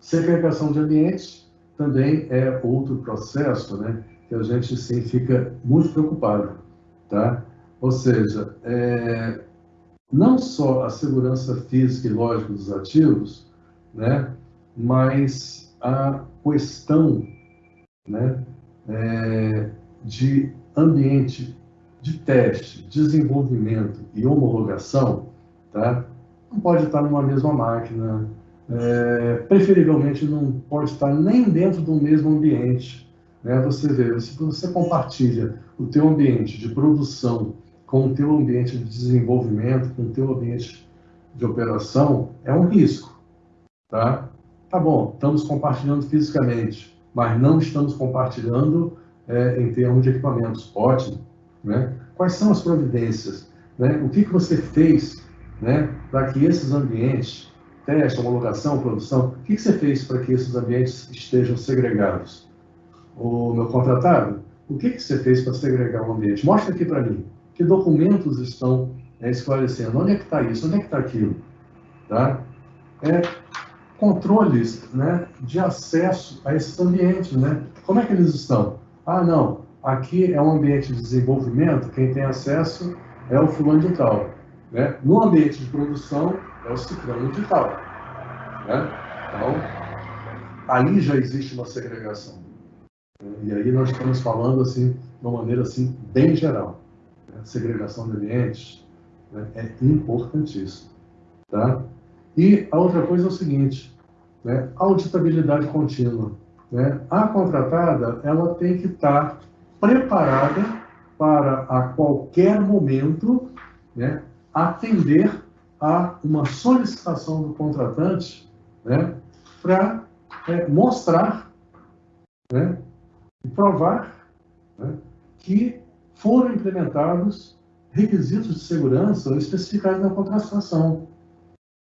Segregação de ambientes também é outro processo né, que a gente sim fica muito preocupado. Tá? Ou seja, é, não só a segurança física e lógica dos ativos, né, mas a questão né, é, de ambiente de teste, desenvolvimento e homologação, tá? não pode estar numa mesma máquina, é, preferivelmente não pode estar nem dentro do mesmo ambiente. Né? Você vê, se você compartilha o teu ambiente de produção com o teu ambiente de desenvolvimento, com o teu ambiente de operação, é um risco. Tá? Tá bom, estamos compartilhando fisicamente, mas não estamos compartilhando é, em termos de equipamentos. Ótimo. Né? Quais são as providências? Né? O que, que você fez né, para que esses ambientes, teste, homologação, produção, o que, você fez para que esses ambientes estejam segregados? O meu contratado, o que você fez para segregar o ambiente? Mostra aqui para mim. Que documentos estão é, esclarecendo? Onde é que está isso? Onde é que está aquilo? Tá? É, controles né, de acesso a esses ambientes. Né? Como é que eles estão? Ah, não, aqui é um ambiente de desenvolvimento, quem tem acesso é o fulano de tal. Né? No ambiente de produção, é o ciclano digital. Né? Então, aí já existe uma segregação. E aí nós estamos falando assim, de uma maneira assim, bem geral. Né? Segregação de ambientes né? é importantíssimo. Tá? E a outra coisa é o seguinte, né? auditabilidade contínua. Né? A contratada ela tem que estar preparada para a qualquer momento né, atender a uma solicitação do contratante né, para é, mostrar né, e provar né, que foram implementados requisitos de segurança especificados na contratação.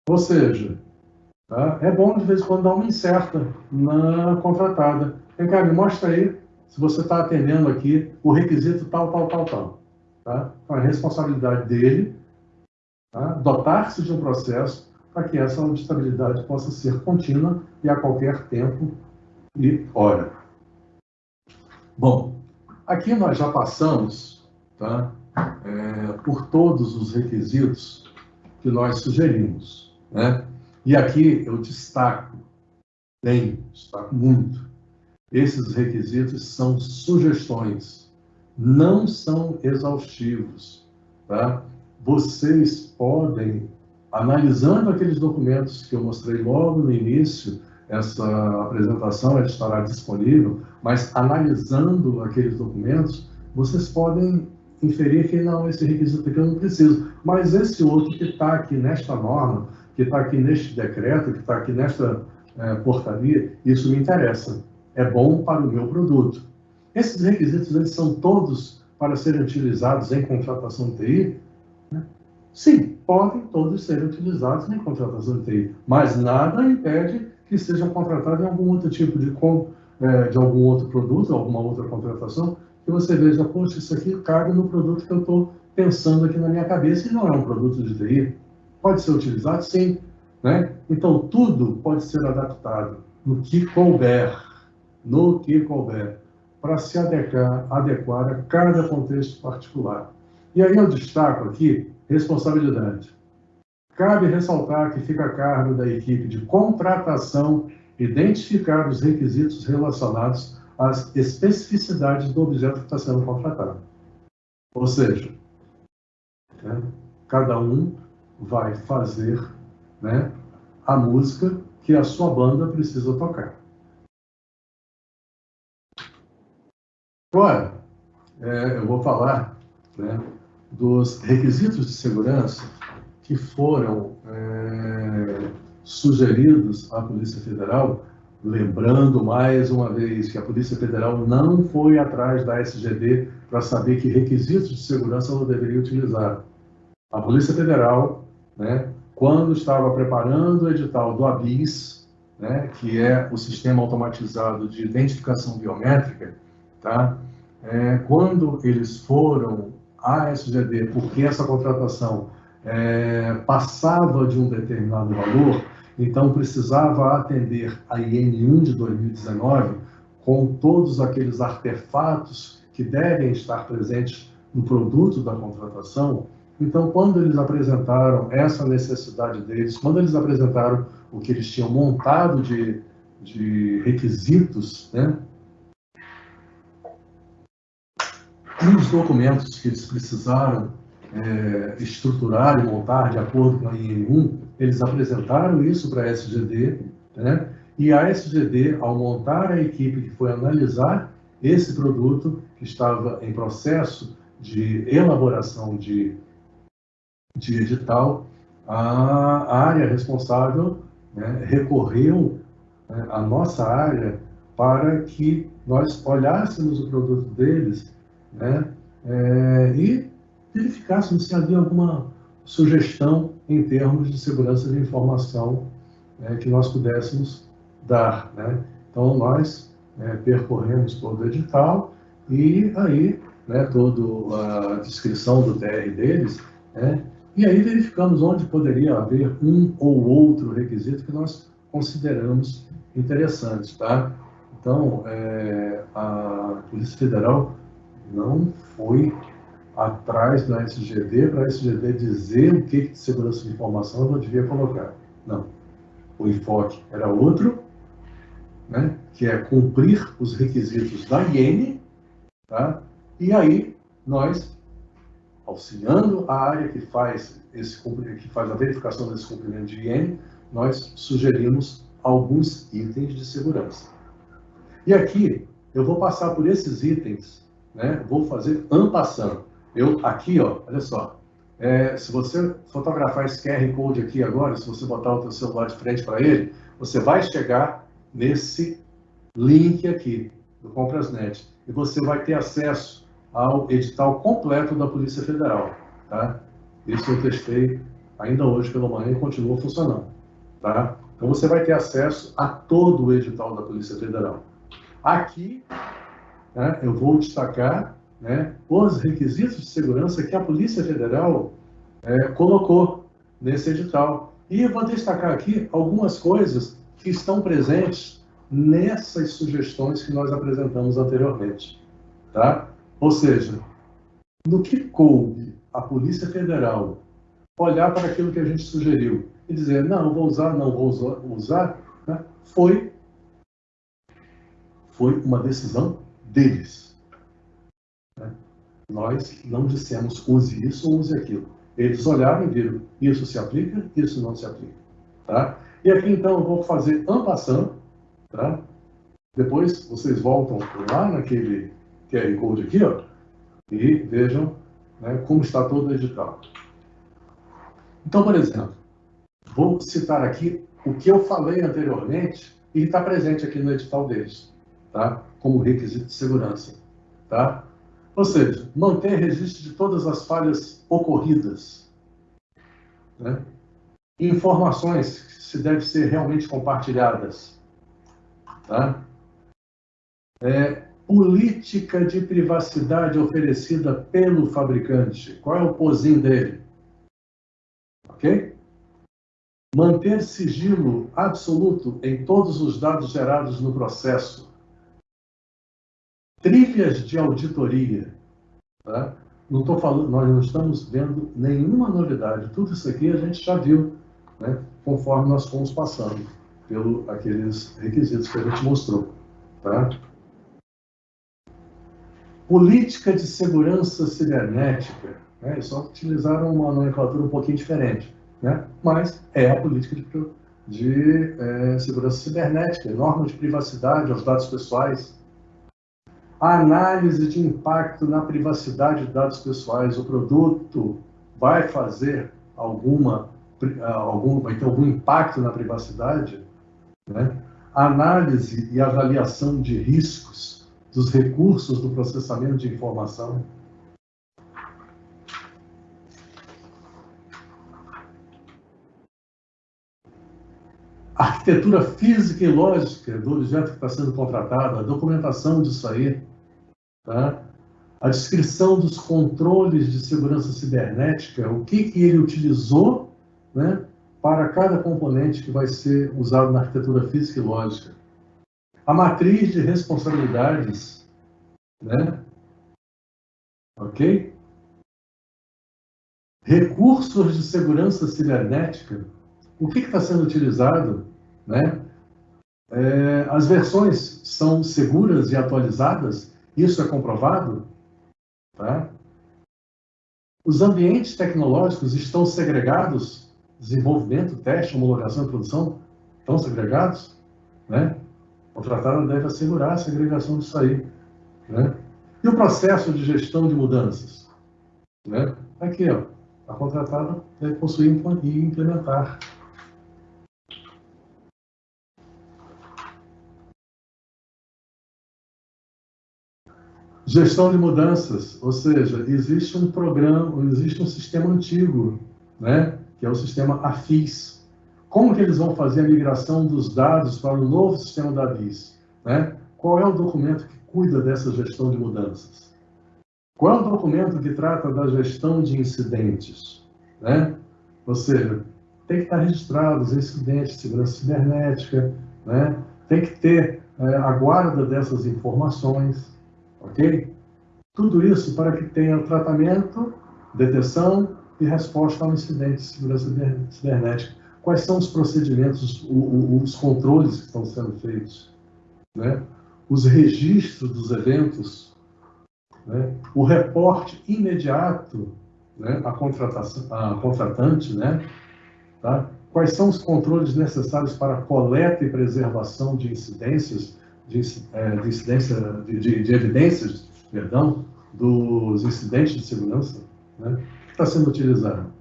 Ou seja, tá? é bom de vez em quando dar uma incerta na contratada. Vem me mostra aí se você está atendendo aqui o requisito tal, tal, tal, tal. Tá? Então, é responsabilidade dele tá? dotar-se de um processo para que essa auditabilidade possa ser contínua e a qualquer tempo e hora. Bom, aqui nós já passamos tá, é, por todos os requisitos que nós sugerimos. Né? E aqui eu destaco, bem, destaco muito, esses requisitos são sugestões, não são exaustivos. Tá? Vocês podem, analisando aqueles documentos que eu mostrei logo no início, essa apresentação estará disponível, mas analisando aqueles documentos, vocês podem inferir que não, esse requisito aqui eu não preciso, mas esse outro que está aqui nesta norma, que está aqui neste decreto, que está aqui nesta é, portaria, isso me interessa, é bom para o meu produto. Esses requisitos eles são todos para serem utilizados em contratação TI? Sim, podem todos ser utilizados em contratação de TI, mas nada impede que sejam contratados em algum outro tipo de, é, de algum outro produto, alguma outra contratação, que você veja, poxa, isso aqui cabe no produto que eu estou pensando aqui na minha cabeça e não é um produto de TI. Pode ser utilizado? Sim. Né? Então, tudo pode ser adaptado no que couber, no que couber, para se adequar, adequar a cada contexto particular. E aí eu destaco aqui responsabilidade. Cabe ressaltar que fica a cargo da equipe de contratação identificar os requisitos relacionados às especificidades do objeto que está sendo contratado. Ou seja, né, cada um vai fazer né, a música que a sua banda precisa tocar. Agora, é, eu vou falar né, dos requisitos de segurança que foram é, sugeridos à Polícia Federal, lembrando mais uma vez que a Polícia Federal não foi atrás da SGD para saber que requisitos de segurança ela deveria utilizar. A Polícia Federal, né, quando estava preparando o edital do ABIS, né, que é o Sistema Automatizado de Identificação Biométrica, tá? É, quando eles foram à SGD, porque essa contratação é, passava de um determinado valor, então precisava atender a IN1 de 2019 com todos aqueles artefatos que devem estar presentes no produto da contratação. Então, quando eles apresentaram essa necessidade deles, quando eles apresentaram o que eles tinham montado de, de requisitos, né, e os documentos que eles precisaram é, estruturar e montar de acordo com a IN1, eles apresentaram isso para a SGD, né? e a SGD, ao montar a equipe que foi analisar esse produto, que estava em processo de elaboração de, de edital, a área responsável né, recorreu né, à nossa área para que nós olhássemos o produto deles né, é, e verificássemos se havia alguma sugestão em termos de segurança de informação né, que nós pudéssemos dar. Né? Então, nós né, percorremos todo o edital e aí, né, toda a descrição do TR deles, né, e aí verificamos onde poderia haver um ou outro requisito que nós consideramos interessantes. Tá? Então, é, a Polícia Federal não foi atrás da SGD para a SGD dizer o que de segurança de informação eu devia colocar. Não. O enfoque era outro, né, que é cumprir os requisitos da IN, tá? e aí nós, auxiliando a área que faz, esse, que faz a verificação desse cumprimento de IN, nós sugerimos alguns itens de segurança. E aqui eu vou passar por esses itens, né, vou fazer ampassando. Eu, aqui, ó, olha só. É, se você fotografar esse QR Code aqui agora, se você botar o seu celular de frente para ele, você vai chegar nesse link aqui do Comprasnet e você vai ter acesso ao edital completo da Polícia Federal, tá? Isso eu testei ainda hoje pela manhã e continua funcionando. Tá? Então você vai ter acesso a todo o edital da Polícia Federal. Aqui, né, eu vou destacar né, os requisitos de segurança que a Polícia Federal é, colocou nesse edital. E vou destacar aqui algumas coisas que estão presentes nessas sugestões que nós apresentamos anteriormente. Tá? Ou seja, no que coube a Polícia Federal olhar para aquilo que a gente sugeriu e dizer, não, vou usar, não vou usar, né? foi, foi uma decisão deles. Né? Nós não dissemos use isso ou use aquilo. Eles olharam e viram, isso se aplica, isso não se aplica. Tá? E aqui então eu vou fazer ampassando, tá? Depois vocês voltam lá naquele QR Code aqui, ó, e vejam né, como está todo o edital. Então, por exemplo, vou citar aqui o que eu falei anteriormente e está presente aqui no edital deles, tá? Como requisito de segurança. Tá? Ou seja, manter registro de todas as falhas ocorridas. Né? Informações que se devem ser realmente compartilhadas. Tá? É, política de privacidade oferecida pelo fabricante. Qual é o pozinho dele? Ok? Manter sigilo absoluto em todos os dados gerados no processo. Trilhas de auditoria. Tá? Não estou falando, nós não estamos vendo nenhuma novidade. Tudo isso aqui a gente já viu, né? conforme nós fomos passando pelo aqueles requisitos que a gente mostrou. Tá? Política de segurança cibernética. Né? Só utilizaram uma nomenclatura um pouquinho diferente, né? mas é a política de, de é, segurança cibernética, norma de privacidade aos dados pessoais, análise de impacto na privacidade de dados pessoais. O produto vai fazer alguma, algum, vai ter algum impacto na privacidade? Né? Análise e avaliação de riscos dos recursos do processamento de informação. A arquitetura física e lógica do objeto que está sendo contratado, a documentação disso aí, tá? a descrição dos controles de segurança cibernética, o que, que ele utilizou né, para cada componente que vai ser usado na arquitetura física e lógica a matriz de responsabilidades, né? Ok? Recursos de segurança cibernética. O que está sendo utilizado, né? É, as versões são seguras e atualizadas? Isso é comprovado? Tá? Os ambientes tecnológicos estão segregados? Desenvolvimento, teste, homologação e produção estão segregados? Né? O tratado deve assegurar a segregação disso aí. Né? E o processo de gestão de mudanças? Né? Aqui, ó, a contratada deve possuir e implementar. Gestão de mudanças, ou seja, existe um programa, existe um sistema antigo, né, que é o sistema AFIS, como que eles vão fazer a migração dos dados para o novo sistema da BIS? Né? Qual é o documento que cuida dessa gestão de mudanças? Qual é o documento que trata da gestão de incidentes? Né? Ou seja, tem que estar registrados incidentes de segurança cibernética, né? tem que ter é, a guarda dessas informações, ok? Tudo isso para que tenha tratamento, detecção e resposta ao incidente de segurança cibernética quais são os procedimentos, os controles que estão sendo feitos, né? os registros dos eventos, né? o reporte imediato né? contratação, à contratante, né? tá? quais são os controles necessários para a coleta e preservação de incidências, de, é, de, incidência, de, de, de, evidências, perdão, dos incidentes de segurança, né? que está sendo utilizado.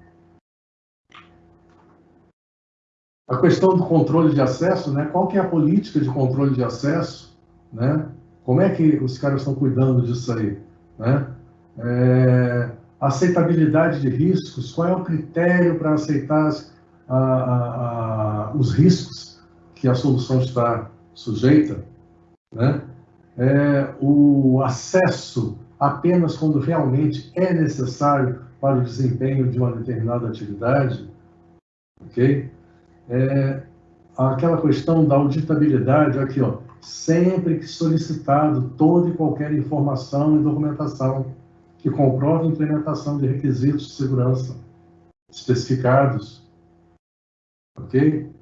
A questão do controle de acesso, né? Qual que é a política de controle de acesso, né? Como é que os caras estão cuidando disso aí, né? É, aceitabilidade de riscos, qual é o critério para aceitar a, a, a, os riscos que a solução está sujeita, né? É, o acesso apenas quando realmente é necessário para o desempenho de uma determinada atividade, ok? É, aquela questão da auditabilidade, aqui, ó, sempre que solicitado toda e qualquer informação e documentação que comprove a implementação de requisitos de segurança especificados, ok?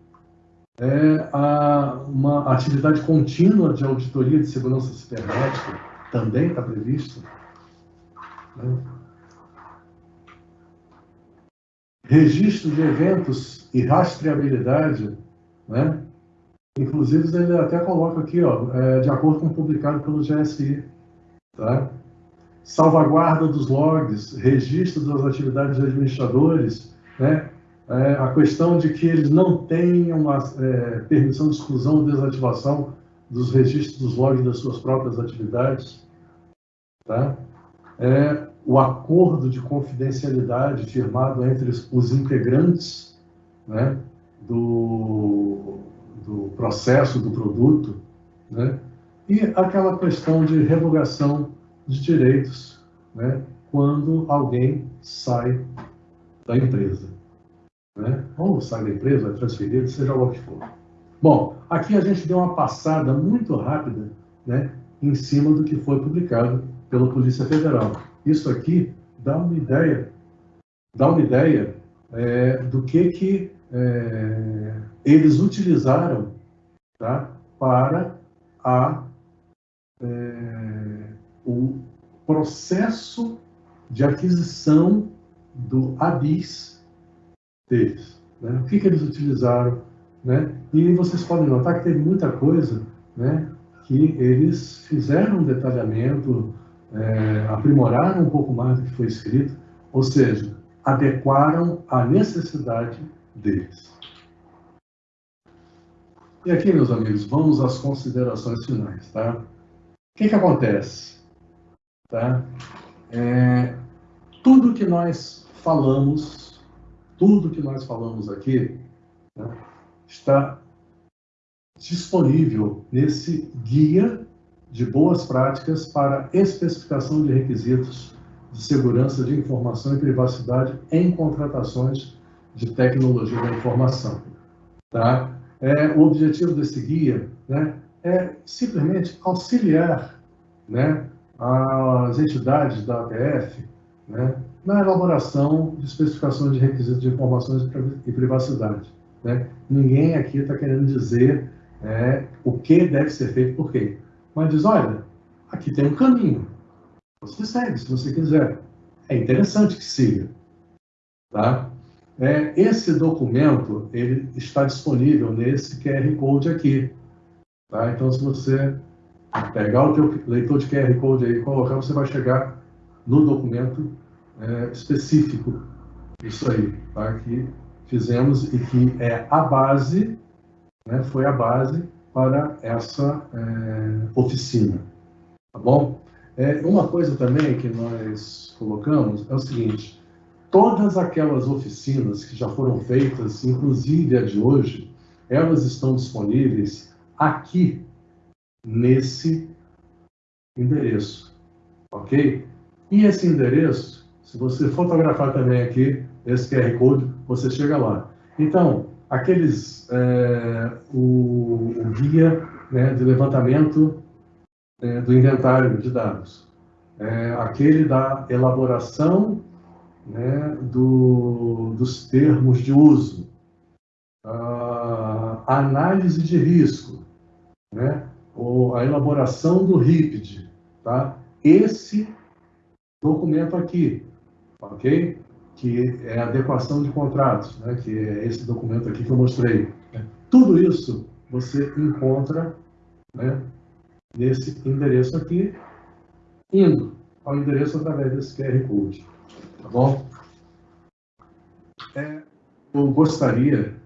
É a, uma atividade contínua de auditoria de segurança cibernética também está prevista. Né? Registro de eventos e rastreabilidade, né? Inclusive, ele até coloca aqui, ó, é, de acordo com o publicado pelo GSI. Tá? Salvaguarda dos logs, registro das atividades de administradores, né? É, a questão de que eles não tenham uma é, permissão de exclusão ou desativação dos registros dos logs das suas próprias atividades. Tá? É, o acordo de confidencialidade firmado entre os integrantes né, do, do processo do produto, né, e aquela questão de revogação de direitos né, quando alguém sai da empresa. Né? Ou sai da empresa, é transferido, seja o que for. Bom, aqui a gente deu uma passada muito rápida né, em cima do que foi publicado pela Polícia Federal. Isso aqui dá uma ideia, dá uma ideia é, do que, que é, eles utilizaram tá, para a, é, o processo de aquisição do ABIS deles. Né? O que, que eles utilizaram? Né? E vocês podem notar que teve muita coisa né, que eles fizeram um detalhamento, é, aprimoraram um pouco mais do que foi escrito, ou seja, adequaram à necessidade deles. E aqui, meus amigos, vamos às considerações finais, tá? O que, que acontece? Tá? É, tudo que nós falamos, tudo que nós falamos aqui, né, está disponível nesse guia de boas práticas para especificação de requisitos de segurança de informação e privacidade em contratações de tecnologia da informação. Tá? É, o objetivo desse guia né, é simplesmente auxiliar né, as entidades da APF né, na elaboração de especificações de requisitos de informações e privacidade. Né? Ninguém aqui está querendo dizer é, o que deve ser feito por quê mas diz, olha, aqui tem um caminho. Você segue, se você quiser. É interessante que siga. Tá? É, esse documento ele está disponível nesse QR Code aqui. Tá? Então, se você pegar o teu leitor de QR Code aí e colocar, você vai chegar no documento é, específico. Isso aí, tá? que fizemos e que é a base, né, foi a base para essa é, oficina. Tá bom? É, uma coisa também que nós colocamos é o seguinte: todas aquelas oficinas que já foram feitas, inclusive a de hoje, elas estão disponíveis aqui nesse endereço, ok? E esse endereço, se você fotografar também aqui esse QR Code, você chega lá. Então, aqueles é, o, o, guia né, de levantamento é, do inventário de dados, é, aquele da elaboração né, do, dos termos de uso, a análise de risco, né, ou a elaboração do RIPD, tá? Esse documento aqui, ok? que é a adequação de contratos, né, que é esse documento aqui que eu mostrei. Tudo isso você encontra né, nesse endereço aqui, indo ao endereço através desse QR Code. Tá bom? É, eu gostaria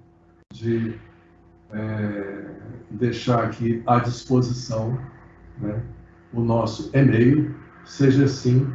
de é, deixar aqui à disposição né, o nosso e-mail, seja assim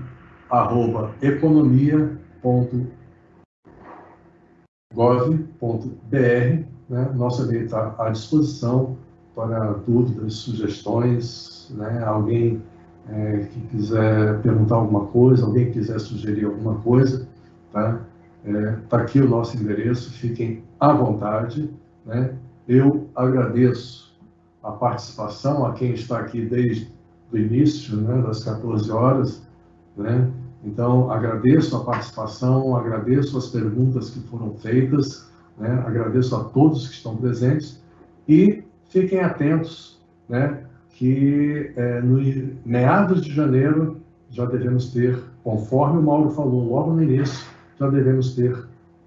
arroba economia.gov.br. Né? Nosso e-mail está à disposição para dúvidas, sugestões, né? alguém é, que quiser perguntar alguma coisa, alguém que quiser sugerir alguma coisa, tá? É, tá aqui o nosso endereço, fiquem à vontade, né? Eu agradeço a participação a quem está aqui desde o início, né, das 14 horas, né? Então, agradeço a participação, agradeço as perguntas que foram feitas, né? agradeço a todos que estão presentes e fiquem atentos, né? que é, no meados de janeiro já devemos ter, conforme o Mauro falou logo no início, já devemos ter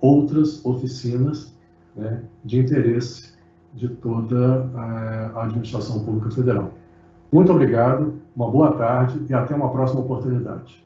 outras oficinas né, de interesse de toda a administração pública federal. Muito obrigado, uma boa tarde e até uma próxima oportunidade.